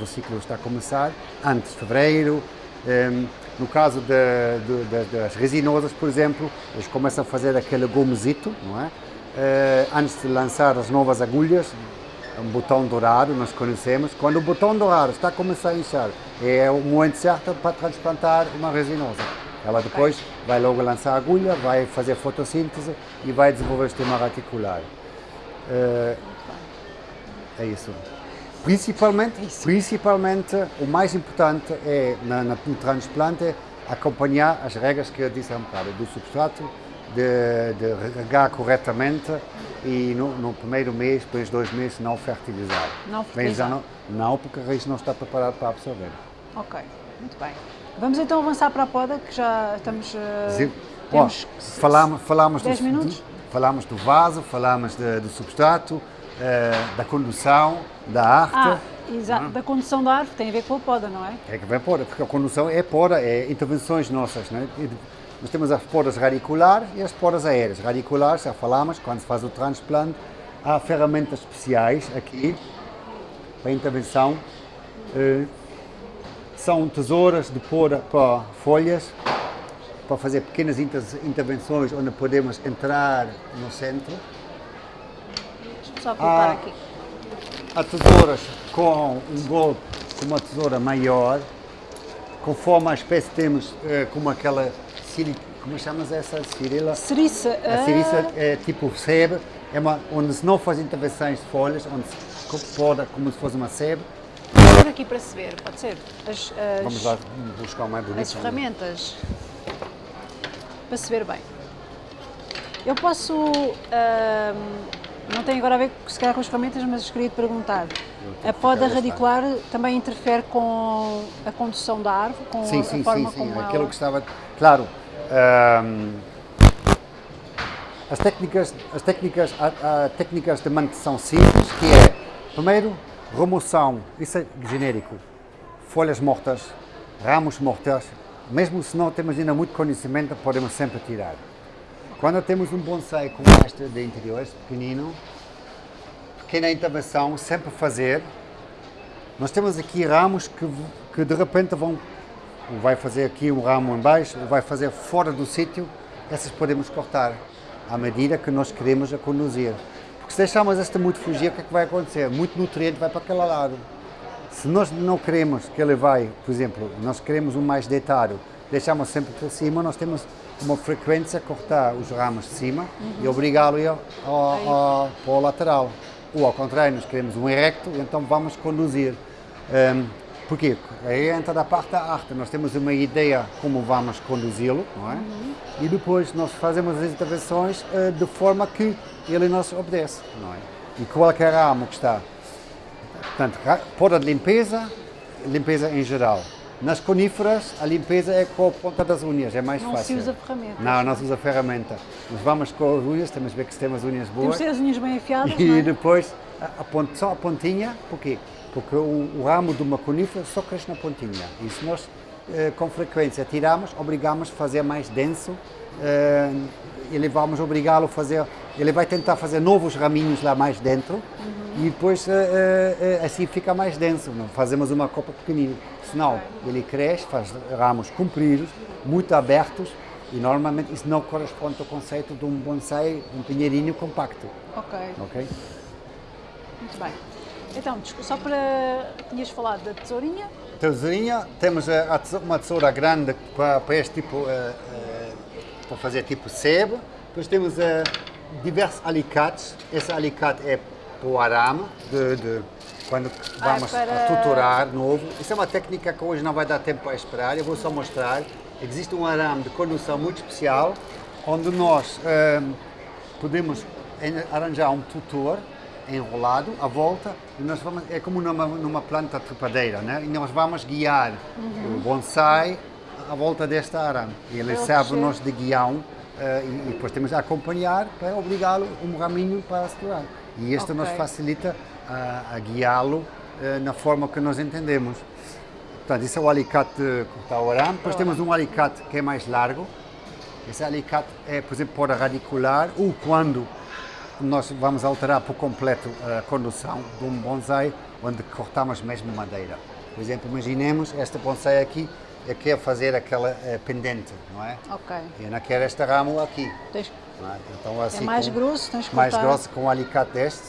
ciclo está a começar, antes de fevereiro. Um, ehm, no caso de, de, de, das resinosas, por exemplo, eles começam a fazer aquele gomezito, não é? Uh, antes de lançar as novas agulhas, um botão dourado, nós conhecemos. Quando o botão dourado está a começar a inchar, é o momento certo para transplantar uma resinosa. Ela depois vai logo lançar a agulha, vai fazer fotossíntese e vai desenvolver o sistema reticular. Uh, É isso. Principalmente, Isso. principalmente o mais importante é na, na- no transplante acompanhar as regras que eu disse há um bocado, do substrato, de, de regar corretamente e no, no primeiro mês, depois dois meses, não fertilizar. Não fertilizar. não, não, porque a raiz não está preparada para absorver. Ok, muito bem. Vamos então avançar para a poda, que já estamos. Sim. Ó, falamos, falamos, dez do, minutos? falamos do vaso, falamos de- do substrato, eh, da condução, da arte. Ah, exato, da condução da árvore, tem a ver com a poda, não é? É que vem poda, porque a condução é poda, é intervenções nossas. E de- Nós temos as podas radiculares e as podas aéreas. Radiculares, já falamos, quando se faz o transplante, há ferramentas especiais aqui para intervenção. Eh, são tesouras de poda para folhas, para fazer pequenas inter- intervenções onde podemos entrar no centro. Só colocar Ah. aqui. Há tesouras com um golpe com uma tesoura maior, conforme a espécie temos eh, como aquela como chamas essa cirila? Ceriça. A ah, ciriça é tipo sebe, é uma, onde se não faz intervenções de folhas, onde se poda como se fosse uma sebe. Pôr aqui para se ver, pode ser? As, as- Vamos lá buscar o mais bonito. as ferramentas. Para se ver bem. Eu posso. ahm, não tem agora a ver se calhar com as ferramentas, mas queria te perguntar. A poda radicular também interfere com a condução da árvore, com Sim, a, sim, forma sim, sim. como Aquilo ela... que estava. Claro. as técnicas, as técnicas, há, há técnicas de manutenção simples, que é, primeiro, remoção, isso é genérico, folhas mortas, ramos mortos, mesmo se não temos ainda muito conhecimento, podemos sempre tirar. Quando temos um bonsai como este de interiores, pequenino, pequena intervenção, sempre fazer. Nós temos aqui ramos que, que de repente vão, vai fazer aqui um ramo em baixo, vai fazer fora do sítio, essas podemos cortar à medida que nós queremos a conduzir. Porque se deixarmos este muito fugir, o que é que vai acontecer? Muito nutriente vai para aquele lado. Se nós não queremos que ele vai, por exemplo, nós queremos um mais deitado, deixamos sempre para cima, nós temos uma frequência cortar os ramos de cima e obrigá-lo a para o lateral. Ou ao contrário, nós queremos um erecto, então vamos conduzir. Porquê? Aí entra a parte da arte. Nós temos uma ideia como vamos conduzi-lo, não é? E depois nós fazemos as intervenções eh, de forma que ele nos obedece, não é? E qualquer ramo que está Portanto, poda de limpeza, limpeza em geral. Nas coníferas, a limpeza é com a ponta das unhas, é mais Não se fácil. usa ferramenta. Não, não se usa ferramenta. Nós vamos com as unhas, temos que ver que se temos unhas Temos boas. de ter as unhas bem afiadas, E não é? depois, a, a só a pontinha, porquê? Porque o, o ramo de uma conífera só cresce na pontinha. E se nós, eh, com frequência, tiramos, obrigamos a fazer mais denso, eh, ele vamos obrigá-lo a fazer, ele vai tentar fazer novos raminhos lá mais dentro e depois eh, eh, assim fica mais denso. Não fazemos uma copa pequenina. Senão, ele cresce, faz ramos compridos, muito abertos e normalmente isso não corresponde ao conceito de um bonsai, um pinheirinho compacto. Ok, Ok? muito bem. Então, só para. Tinhas falado da tesourinha. Tesourinha, temos eh, uma tesoura grande para, para este tipo, eh, eh, para fazer tipo sebo. Depois temos eh, diversos alicates. Esse alicate é para o arame, de, de- quando vamos para- a tutorar novo. Isso é uma técnica que hoje não vai dar tempo para esperar, eu vou só mostrar. Existe um arame de condução muito especial, onde nós eh, podemos arranjar um tutor enrolado à volta e nós vamos é como numa, numa planta trepadeira, né? E nós vamos guiar o bonsai à volta desta arame. Ele serve-nos de guião eh, e, e depois temos a acompanhar para obrigá-lo um raminho para segurar. E este nos Ok. facilita a, a guiá-lo eh, na forma que nós entendemos. Portanto, isso é o alicate cortar o arame. Depois temos um alicate que é mais largo. Esse alicate é, por exemplo, para radicular ou quando nós vamos alterar por completo a condução de um bonsai onde cortamos mesmo madeira. Por exemplo, imaginemos este bonsai aqui, eu quero fazer aquela eh, pendente, não é? Ok. E eu não quero este ramo aqui. Tens- é? Então, assim, é mais com- grosso, tens que mais cortar. grosso com um alicate deste.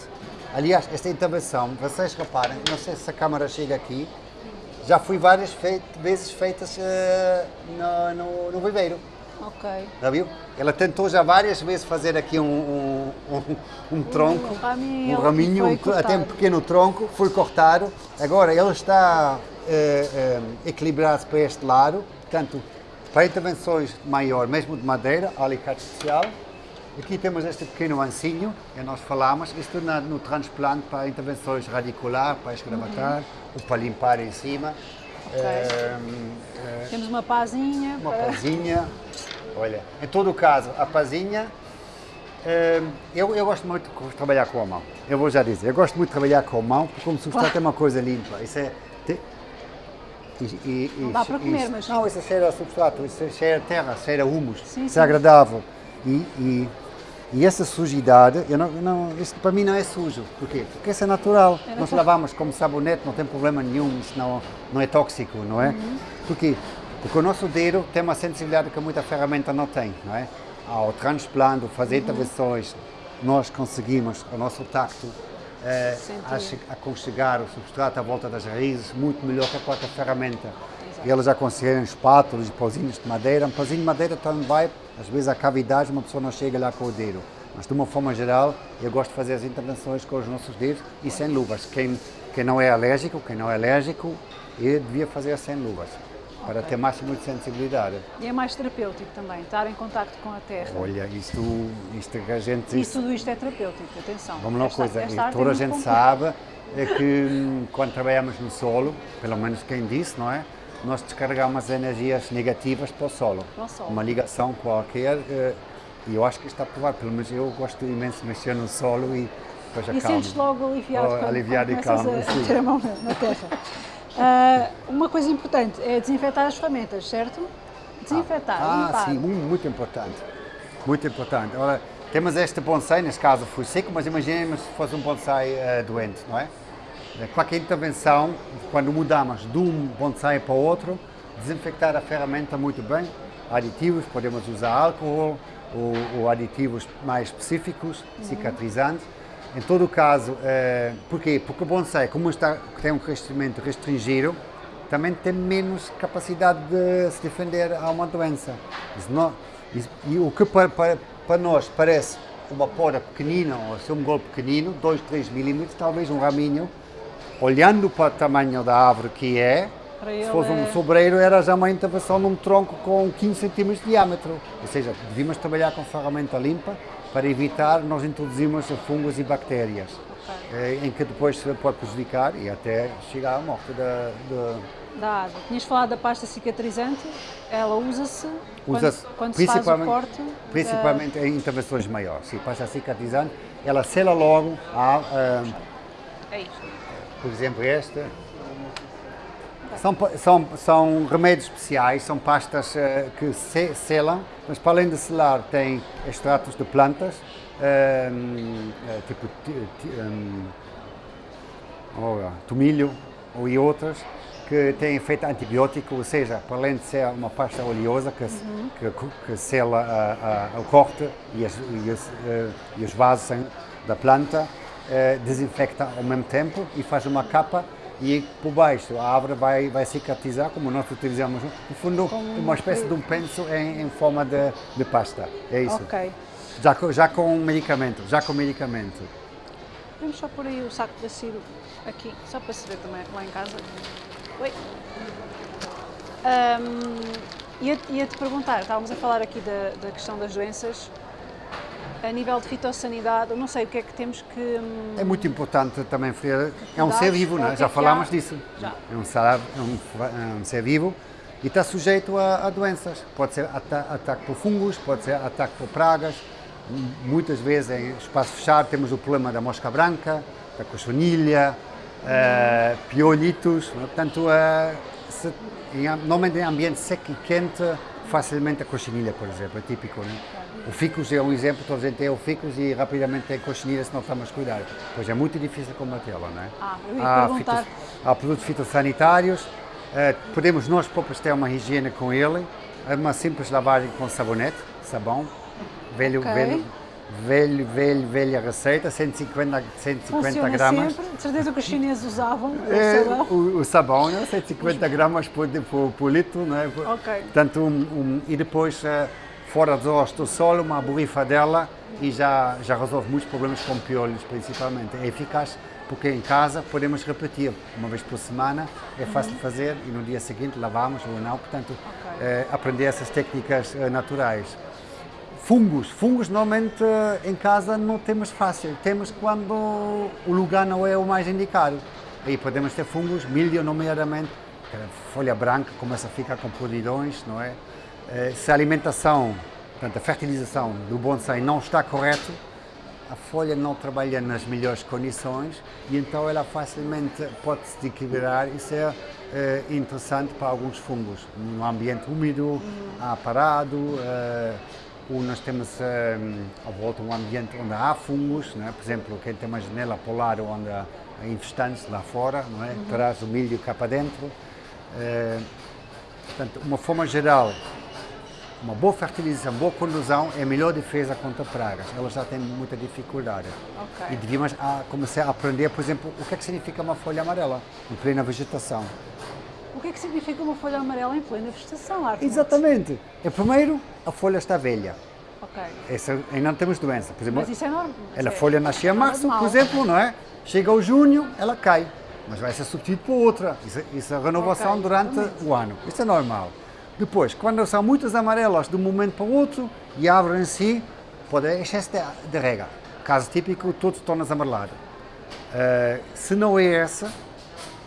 Aliás, esta intervenção, vocês reparem, não sei se a câmara chega aqui, já fui várias feit- vezes feitas eh, no, no, no viveiro. Ok. Já viu? Ela tentou já várias vezes fazer aqui um, um, um, um tronco, Um raminho, um raminho, até um pequeno tronco, foi cortado. Agora ele está eh, eh, equilibrado para este lado, portanto, para intervenções maior, mesmo de madeira, alicate especial. Aqui temos este pequeno ancinho, que nós falamos, isto na- no transplante para intervenções radicular, para escravatar, ou para limpar em cima. Eh, eh, Temos uma pazinha. uma para- pazinha. Olha, em todo o caso, a pazinha, eh, eu, eu gosto muito de trabalhar com a mão. Eu vou já dizer, eu gosto muito de trabalhar com a mão, porque como substrato é uma coisa limpa. Isso é. te- e, e, Não dá para comer, isso- mas- Não, isso cheira a substrato, isso cheira a terra, cheira a humus. Sim, isso sim. é agradável. E, e, e essa sujidade, eu não, não, isso para mim não é sujo. Porquê? Porque isso é natural. Era Nós lavamos como sabonete, não tem problema nenhum, isso não, não é tóxico, não é? Uhum. Porquê? Porque o nosso dedo tem uma sensibilidade que muita ferramenta não tem, não é? Ao transplante, Uhum. fazer intervenções, nós conseguimos, o nosso tacto, che- aconchegar o substrato à volta das raízes muito melhor que a qualquer ferramenta. Eles aconselham espátulas e pauzinhos de madeira. Um pauzinho de madeira também vai, às vezes, a cavidade, uma pessoa não chega lá com o dedo. Mas, de uma forma geral, eu gosto de fazer as intervenções com os nossos dedos e sem luvas. Quem, quem não é alérgico, quem não é alérgico, eu devia fazer sem luvas, para Ok. ter máximo de sensibilidade. E é mais terapêutico também, estar em contacto com a terra. Olha, isto, isto que a gente... E tudo isto é terapêutico, atenção. Vamos lá uma Esta- coisa, esta e é toda a gente sabe é que hum, quando trabalhamos no solo, pelo menos quem disse, não é? Nós descarregamos energias negativas para o solo. Solo. Uma ligação qualquer, eh, e eu acho que está provado, pelo menos eu gosto imenso de mexer no solo e depois E acalmo. sentes logo aliviado Oh, quando, aliviado quando e calmo, a, sim. a ter a mão na, terra. Ah, uma coisa importante é desinfetar as ferramentas, certo? Desinfetar, Ah, limpar. sim, muito, importante. Muito importante. Ora, temos este bonsai, neste caso foi seco, mas imaginemos se fosse um bonsai eh, doente, não é? Eh, Qualquer intervenção, quando mudamos de um bonsai para outro, desinfectar a ferramenta muito bem. Aditivos, podemos usar álcool ou, ou aditivos mais específicos, cicatrizantes. Em todo caso, eh, porquê? Porque o bonsai, como está, tem um crescimento restringido, também tem menos capacidade de se defender a uma doença. Não- isso- e o que para, para, para nós parece uma poda pequenina, ou ser um golpe pequenino, 2, 3 milímetros, talvez um raminho, olhando para o tamanho da árvore que é, se fosse um é- sobreiro, era já uma intervenção num tronco com 15 centímetros de diâmetro. Ou seja, devíamos trabalhar com ferramenta limpa para evitar nós introduzirmos fungos e bactérias, eh, em que depois se pode prejudicar e até chegar à morte da, da, Da árvore. Tinhas falado da pasta cicatrizante, ela usa-se quando, Usa-se quando se faz o principalmente, corte. da- principalmente em intervenções maiores. Se passa cicatrizante, ela sela logo, a, ah, É isto. Por exemplo, esta. São, são, são remédios especiais, são pastas eh, que se, selam, mas para além de selar tem extratos de plantas, ehm, eh, tipo ti- ti- ehm, tomilho ou e outras, que têm efeito antibiótico, ou seja, para além de ser uma pasta oleosa que, se- que, que sela a- a- o corte e, as- e os, eh, e os vasos da planta, eh, desinfecta ao mesmo tempo e faz uma capa e por baixo a árvore vai, vai cicatrizar, como nós utilizamos, no fundo, uma espécie de um penso em, em forma de, de pasta. É isso. Ok. Já, já com medicamento, já com medicamento. Vamos só pôr aí o saco de acero aqui, só para se ver também lá em casa. Oi. Ahm, ia- Ia-te perguntar, estávamos a falar aqui da, da questão das doenças. A nível de fitossanidade, não sei o que é que temos que. hum, É muito importante também, Freire, é um ser vivo, é o que já é que falámos disso. Já. É um, ser, é um, é um ser vivo e está sujeito a, a doenças. Pode ser ata ataque por fungos, pode ser ataque por pragas. Muitas vezes em espaço fechado temos o problema da mosca branca, da cochonilha, eh, piolitos. né? Portanto, eh, se, em, normalmente em ambiente seco e quente, facilmente a cochonilha, por exemplo, é típico. Né? O ficus é um exemplo, toda a gente tem o ficus e rapidamente tem cochonilha se não estamos a cuidar. Pois é muito difícil combatê-la, não é? Ah, eu ia há, perguntar. há produtos fitossanitários, eh, podemos nós próprios ter uma higiene com ele, é uma simples lavagem com sabonete, sabão, velho, Ok. velho, velho, velho, velha receita, 150, 150 Funciona gramas. sempre. De certeza que os chineses usavam o É, sabão. o, o sabão, né? 150 gramas por, por, por litro, né? Ok. Portanto, um, um- e depois eh, fora dos ossos do solo, uma borrifadela e já, já resolve muitos problemas com piolhos, principalmente. É eficaz porque em casa podemos repetir uma vez por semana, é fácil de fazer e no dia seguinte lavamos ou não, portanto, okay. eh, aprender essas técnicas eh, naturais. Fungos, fungos normalmente eh, em casa não temos fácil, temos quando o lugar não é o mais indicado. Aí podemos ter fungos, milho nomeadamente, folha branca começa a ficar com podridões, não é? Eh, se a alimentação, portanto a fertilização do bonsai não está correto, a folha não trabalha nas melhores condições e então ela facilmente pode se desequilibrar e ser é, interessante para alguns fungos. Num ambiente úmido, uhum. parado, é, ou nós temos é, à volta um ambiente onde há fungos, né? por exemplo, quem tem uma janela polar onde há infestantes lá fora, não é? Uhum. traz o milho cá para dentro. É, portanto, uma forma geral, uma boa fertilização, boa condução é a melhor defesa contra pragas. Elas já têm muita dificuldade. Okay. E devíamos a, começar a aprender, por exemplo, o que é que significa uma folha amarela em plena vegetação. O que é que significa uma folha amarela em plena vegetação, Arthur? Exatamente. É, primeiro, a folha está velha. Ok. Essa, ainda não temos doença. Por exemplo, Mas isso é normal. Ela, a folha nasce em março, por exemplo, não é? Chega ao junho, ela cai. Mas vai ser substituída por outra. Isso, isso é renovação okay. durante o ano. Isso é normal. Depois, quando são muitas amarelas de um momento para o outro e a árvore em si, pode haver excesso de, de rega. Caso típico, todo torna-se amarelado. Uh, se não é essa,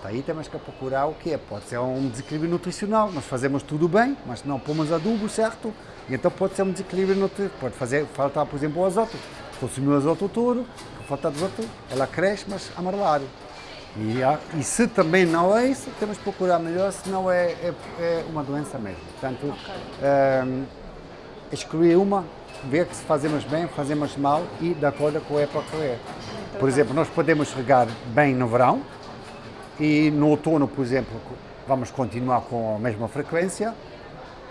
aí temos que procurar o que é. Pode ser um desequilíbrio nutricional, nós fazemos tudo bem, mas não pomos adubo certo, e então pode ser um desequilíbrio nutricional. Pode fazer, faltar, por exemplo, o azoto. Consumir o azoto todo, falta azoto, ela cresce, mas amarelado. E, e, se também não é isso, temos que procurar melhor, se não é, é, é uma doença mesmo. Portanto, okay. um, ehm, excluir uma, ver que se fazemos bem, fazemos mal e de acordo com a época que é. Por exemplo, nós podemos regar bem no verão e no outono, por exemplo, vamos continuar com a mesma frequência,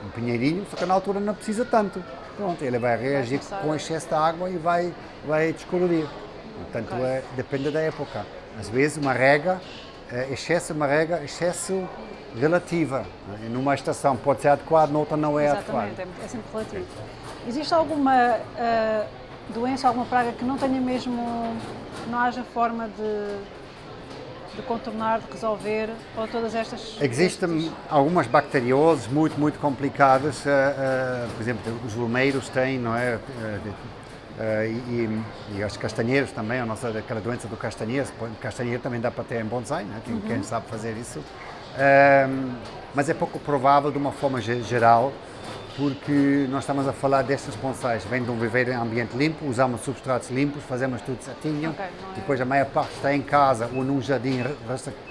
um pinheirinho, só que na altura não precisa tanto. Pronto, ele vai reagir com excesso de água e vai, vai descolorir. Portanto, okay. é, depende da época. Às vezes uma rega, é, excesso uma rega, excesso relativa. Né? Numa estação pode ser adequado, noutra não é Exatamente, adequado. é sempre relativo. Existe alguma uh, doença, alguma praga que não tenha mesmo, não haja forma de, de contornar, de resolver, ou todas estas... Existem algumas bacterioses muito, muito complicadas, uh, uh, por exemplo, os lumeiros têm, não é? Uh, e, e, os castanheiros também, a nossa, aquela doença do castanheiro, castanheiro também dá para ter em bonsai, né? quem, uhum. quem sabe fazer isso. Uh, mas é pouco provável de uma forma geral, porque nós estamos a falar destes bonsais, vem de um viver em ambiente limpo, usamos substratos limpos, fazemos tudo certinho, okay, é... depois a maior parte está em casa ou num jardim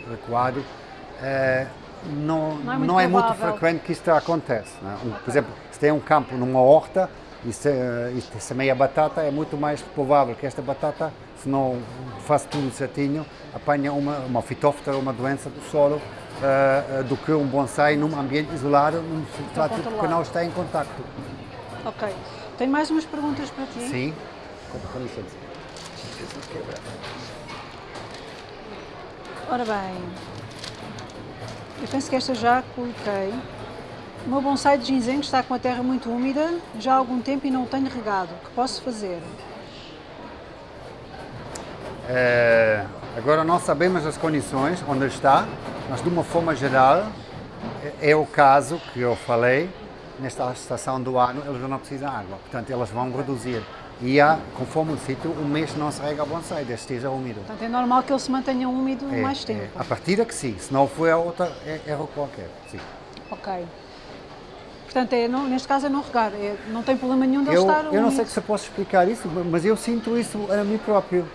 recuado. Uh, não, não, é muito, não é muito frequente que isto acontece. Né? Um, okay. Por exemplo, se tem um campo numa horta, e se, e se semeia batata, é muito mais provável que esta batata, se não faz tudo certinho, apanha uma, uma fitóftora, uma doença do solo, uh, do que um bonsai num ambiente isolado, num substrato que não está em contacto. Ok. Tenho mais umas perguntas para ti. Sim. Com licença. Ora bem, eu penso que esta já coloquei. O meu bonsai de ginseng está com a terra muito úmida já há algum tempo e não o tenho regado. O que posso fazer? É, agora não sabemos as condições onde está, mas de uma forma geral é, é o caso que eu falei, nesta estação do ano eles não precisam de água, portanto elas vão reduzir. E há, conforme o sítio, um mês não se rega bonsai, desde esteja úmido. Portanto é normal que ele se mantenha úmido é, mais tempo. É. A partir que sim, se não for a outra, é erro qualquer, sim. Ok. Portanto, é, não, neste caso é não regar, é, não tem problema nenhum de eu, estar Eu não sei se eu posso explicar isso, mas eu sinto isso a mim próprio.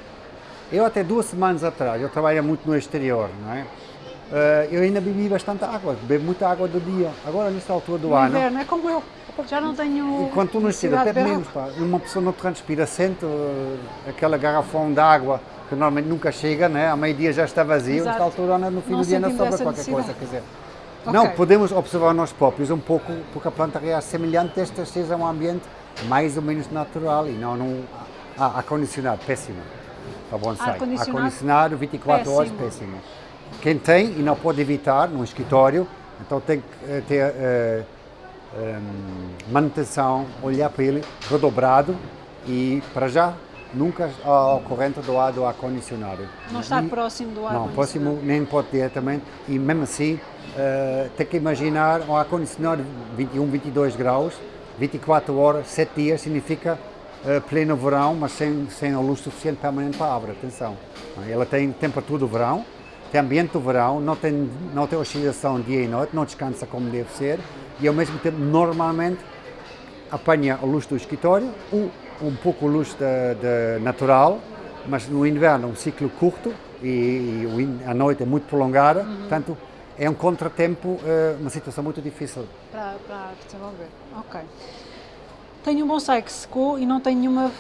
Eu até duas semanas atrás, eu trabalho muito no exterior, não é? Uh, eu ainda bebi bastante água, bebo muita água do dia. Agora, nesta altura do no ano... inverno, é como eu, já não tenho Enquanto tu não bebe menos, pá. Uma pessoa não transpira, sente uh, aquela garrafão de água que normalmente nunca chega, né? A meio-dia já está vazio, nesta altura, no fim não do dia não sobra qualquer coisa, quer dizer... Okay. Não, podemos observar nós próprios um pouco, porque a planta reage semelhante, esta seja um ambiente mais ou menos natural e não num ah, ar-condicionado, péssimo para bonsai. Ar-condicionado 24 péssimo. horas, péssimo. Quem tem e não pode evitar num escritório, então tem que eh, ter uh, um, manutenção, olhar para ele redobrado e para já nunca ao corrente do ar do ar-condicionado. Não estar próximo do ar Não, próximo nem pode diretamente e mesmo assim uh, tem que imaginar um ar-condicionado 21, 22 graus, 24 horas, 7 dias, significa uh, pleno verão, mas sem, sem a luz suficiente permanente para a árvore, atenção. Ela tem temperatura do verão, tem ambiente do verão, não tem, não tem oscilação dia e noite, não descansa como deve ser e ao mesmo tempo normalmente apanha a luz do escritório, um, um pouco luz de, de natural, mas no inverno um ciclo curto e, e a noite é muito prolongada, uhum. portanto é um contratempo, eh, uma situação muito difícil. Para, para desenvolver, ok. Tenho um bonsai que secou e não tem nenhuma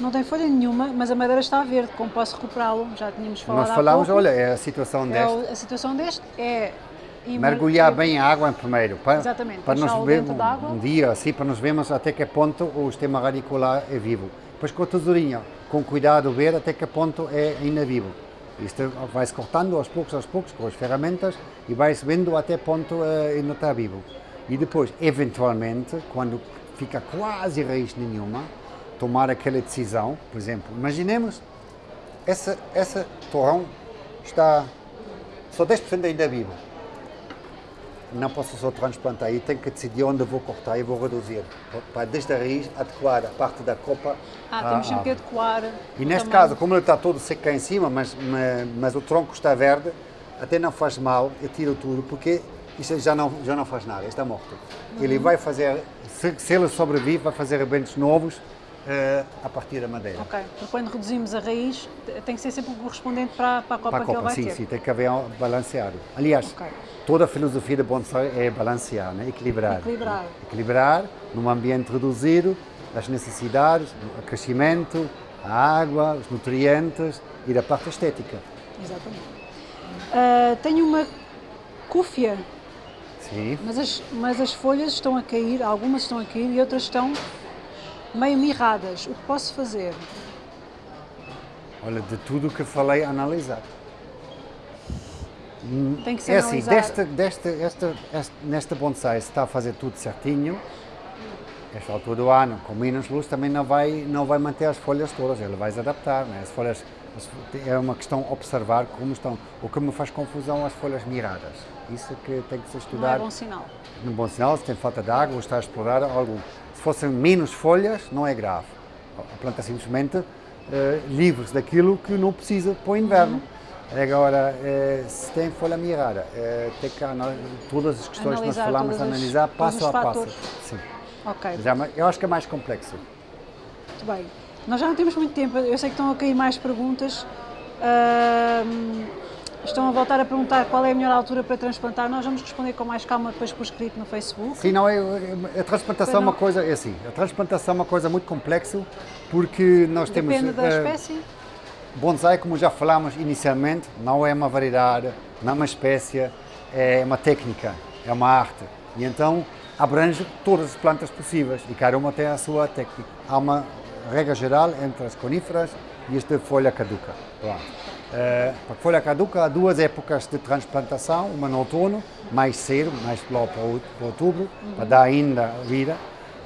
não tem folha nenhuma, mas a madeira está verde, como posso recuperá-lo? Já tínhamos falado Nós falámos, olha, é a situação é deste. a situação deste é mergulhar bem a água primeiro, para, Exatamente, para nos ver um, um, dia assim, para nos vermos até que ponto o sistema radicular é vivo. Depois com a tesourinha, com cuidado ver até que ponto é ainda vivo. Isto vai-se cortando aos poucos, aos poucos, com as ferramentas e vai-se vendo até ponto uh, ainda está vivo. E depois, eventualmente, quando fica quase raiz nenhuma, tomar aquela decisão, por exemplo, imaginemos, essa, essa torrão está só 10% ainda vivo não posso só transplantar, eu tenho que decidir onde vou cortar e vou reduzir, para desde a raiz adequar a parte da copa Ah, temos sempre que adequar E neste tamanho. caso, como ele está todo seco cá em cima, mas, mas, mas, o tronco está verde, até não faz mal, eu tiro tudo, porque isso já não, já não faz nada, está morto. Uhum. Ele vai fazer, se, se ele sobrevive, vai fazer rebentos novos, uh, a partir da madeira. Ok, porque quando reduzimos a raiz, tem que ser sempre correspondente para, para a copa para a copa, que ele vai sim, ter. Sim, tem que haver um balanceado. Aliás, okay. toda a filosofia da bonsai é balancear, né? equilibrar. Equilibrar. Equilibrar num ambiente reduzido as necessidades, o crescimento, a água, os nutrientes e da parte estética. Exatamente. Uh, tenho uma cúfia. Sim. Mas as, mas as folhas estão a cair, algumas estão a cair e outras estão meio mirradas. O que posso fazer? Olha, de tudo o que falei, analisar. Tem que ser é assim, desta, desta, esta, nesta bonsai, se está a fazer tudo certinho, esta altura do ano, com menos luz, também não vai, não vai manter as folhas todas, ele vai se adaptar. Né? As folhas, é uma questão observar como estão. O que me faz confusão as folhas miradas. Isso que tem que se estudar. Não é bom sinal. Não é bom sinal, se tem falta de água ou está a explorar algo se fossem menos folhas, não é grave. A planta simplesmente uh, livre-se daquilo que não precisa para o inverno. Uhum. Agora, uh, se tem folha mirada, uh, tem que todas as questões analisar que nós falamos, analisar passo a passo. Sim. Ok. Já, eu acho que é mais complexo. Muito bem. Nós já não temos muito tempo, eu sei que estão a cair mais perguntas. Uh, Estão a voltar a perguntar qual é a melhor altura para transplantar. Nós vamos responder com mais calma depois por escrito no Facebook. Sim, não, é, a transplantação é uma coisa, é assim, a transplantação é uma coisa muito complexa porque nós Depende temos... Depende da uh, espécie? Bonsai, como já falamos inicialmente, não é uma variedade, não é uma espécie, é uma técnica, é uma arte. E então abrange todas as plantas possíveis e cada uma tem a sua técnica. Há uma regra geral entre as coníferas e as de folha caduca. Uh, a folha caduca há duas épocas de transplantação, uma no outono, mais cedo, mais lá para outubro, uhum. para dar ainda vida,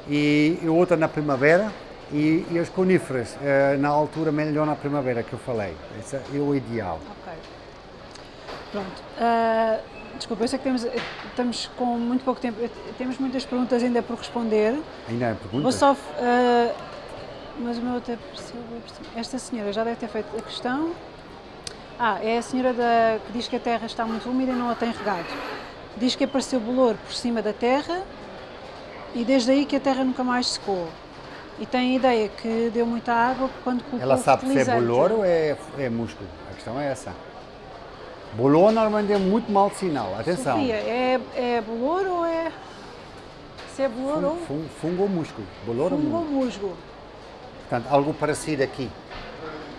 e, e outra na primavera, e, e as coníferas uh, na altura melhor na primavera que eu falei. Esse é o ideal. Ok. Pronto. Uh, desculpa, eu sei que temos, estamos com muito pouco tempo, temos muitas perguntas ainda por responder. Ainda há perguntas? Vou só, uh, mas o meu até esta senhora já deve ter feito a questão. Ah, é a senhora da, que diz que a terra está muito úmida e não a tem regado. Diz que apareceu bolor por cima da terra e desde aí que a terra nunca mais secou. E tem a ideia que deu muita água quando colocou Ela sabe se é bolor ou é, é músculo? A questão é essa. Bolor normalmente é muito mau sinal, atenção. Sofia, é, é bolor ou é... Se é bolor fungo, ou... Fungo, fungo ou músculo? Bolor fungo ou musgo? Portanto, algo parecido aqui.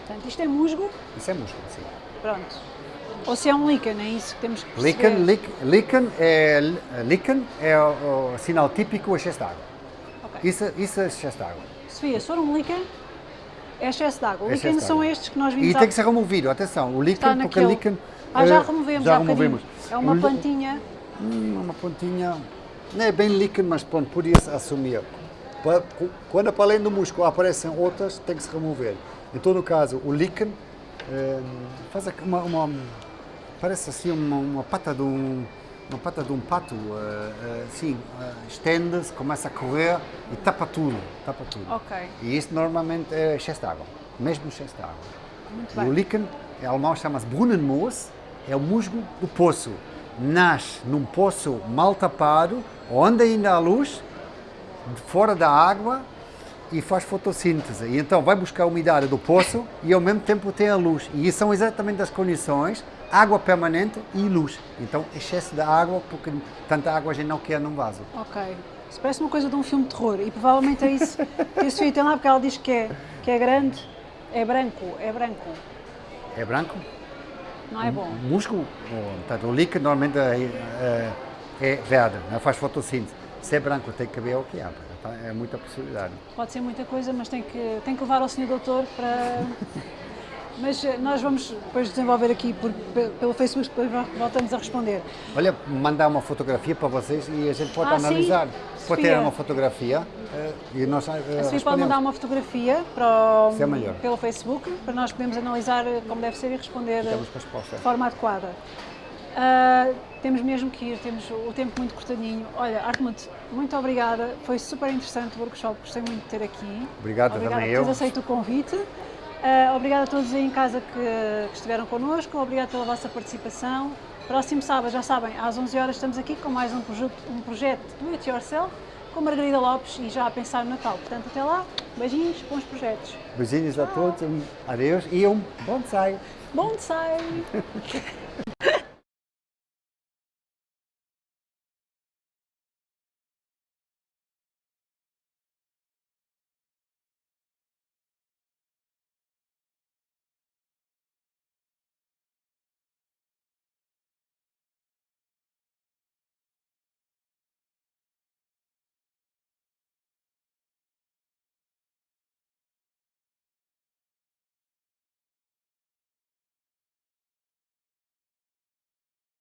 Portanto, isto é musgo? Isso é musgo, sim. Pronto. Ou se é um líquen, é isso que temos que perceber. Líquen, líquen é, líquen é o, o, sinal típico, o excesso de água. Okay. Isso, isso é excesso de água. Sofia, se for um líquen, é excesso de água. Líquen são estes que nós vimos... E tem que ser removido, atenção, o líquen, porque líquen... Ah, já removemos já removemos. É uma plantinha... Hum, uma plantinha... não é bem líquido, mas pronto, podia-se assumir. Quando para além do músculo aparecem outras, tem que se remover. Em todo caso, o líquen eh, faz uma, uma- parece assim uma, uma pata de um uma pata de um pato, eh, eh, assim, eh, estende-se, começa a correr e tapa tudo, tapa tudo. Ok. E isto normalmente é excesso de água, mesmo excesso de água. Muito o líquen, em alemão chama-se Brunnenmoos, é o musgo do poço. Nasce num poço mal tapado, onde ainda há luz, fora da água e faz fotossíntese. E então vai buscar a umidade do poço e ao mesmo tempo tem a luz. E isso são exatamente as condições, água permanente e luz. Então excesso de água, porque tanta água a gente não quer num vaso. Ok. Isso parece uma coisa de um filme de terror e provavelmente é isso que Sofia tem lá porque ela diz que é, que é grande, é branco, é branco, É branco? não é bom. O músculo, o, portanto, o líquido normalmente é, é, é verde, não faz fotossíntese. Se é branco, tem que ver o que é. Então, é muita possibilidade. Pode ser muita coisa, mas tem que, tem que levar ao senhor doutor para... Mas eh, nós vamos depois desenvolver aqui por, pe- pelo Facebook, depois voltamos a responder. Olha, mandar uma fotografia para vocês e a gente pode Ah, sim? analisar. Pode ter uma fotografia eh, e nós eh, A Sofia pode mandar uma fotografia para o- é pelo Facebook, para nós podermos analisar como deve ser e responder de forma adequada. Ah, temos mesmo que ir, temos o tempo muito cortadinho. Olha, Artmut, muito obrigada, foi super interessante o workshop, gostei muito de ter aqui. Obrigado obrigada também por teres eu. aceito o convite. Ah, obrigada a todos aí em casa que, que estiveram connosco, obrigada pela vossa participação. Próximo sábado, já sabem, às 11 horas estamos aqui com mais um projeto, um projeto do It Yourself com Margarida Lopes e já a pensar no Natal. Portanto, até lá, beijinhos, bons projetos. Beijinhos a todos, um adeus e um bonsai. Bom ensaio!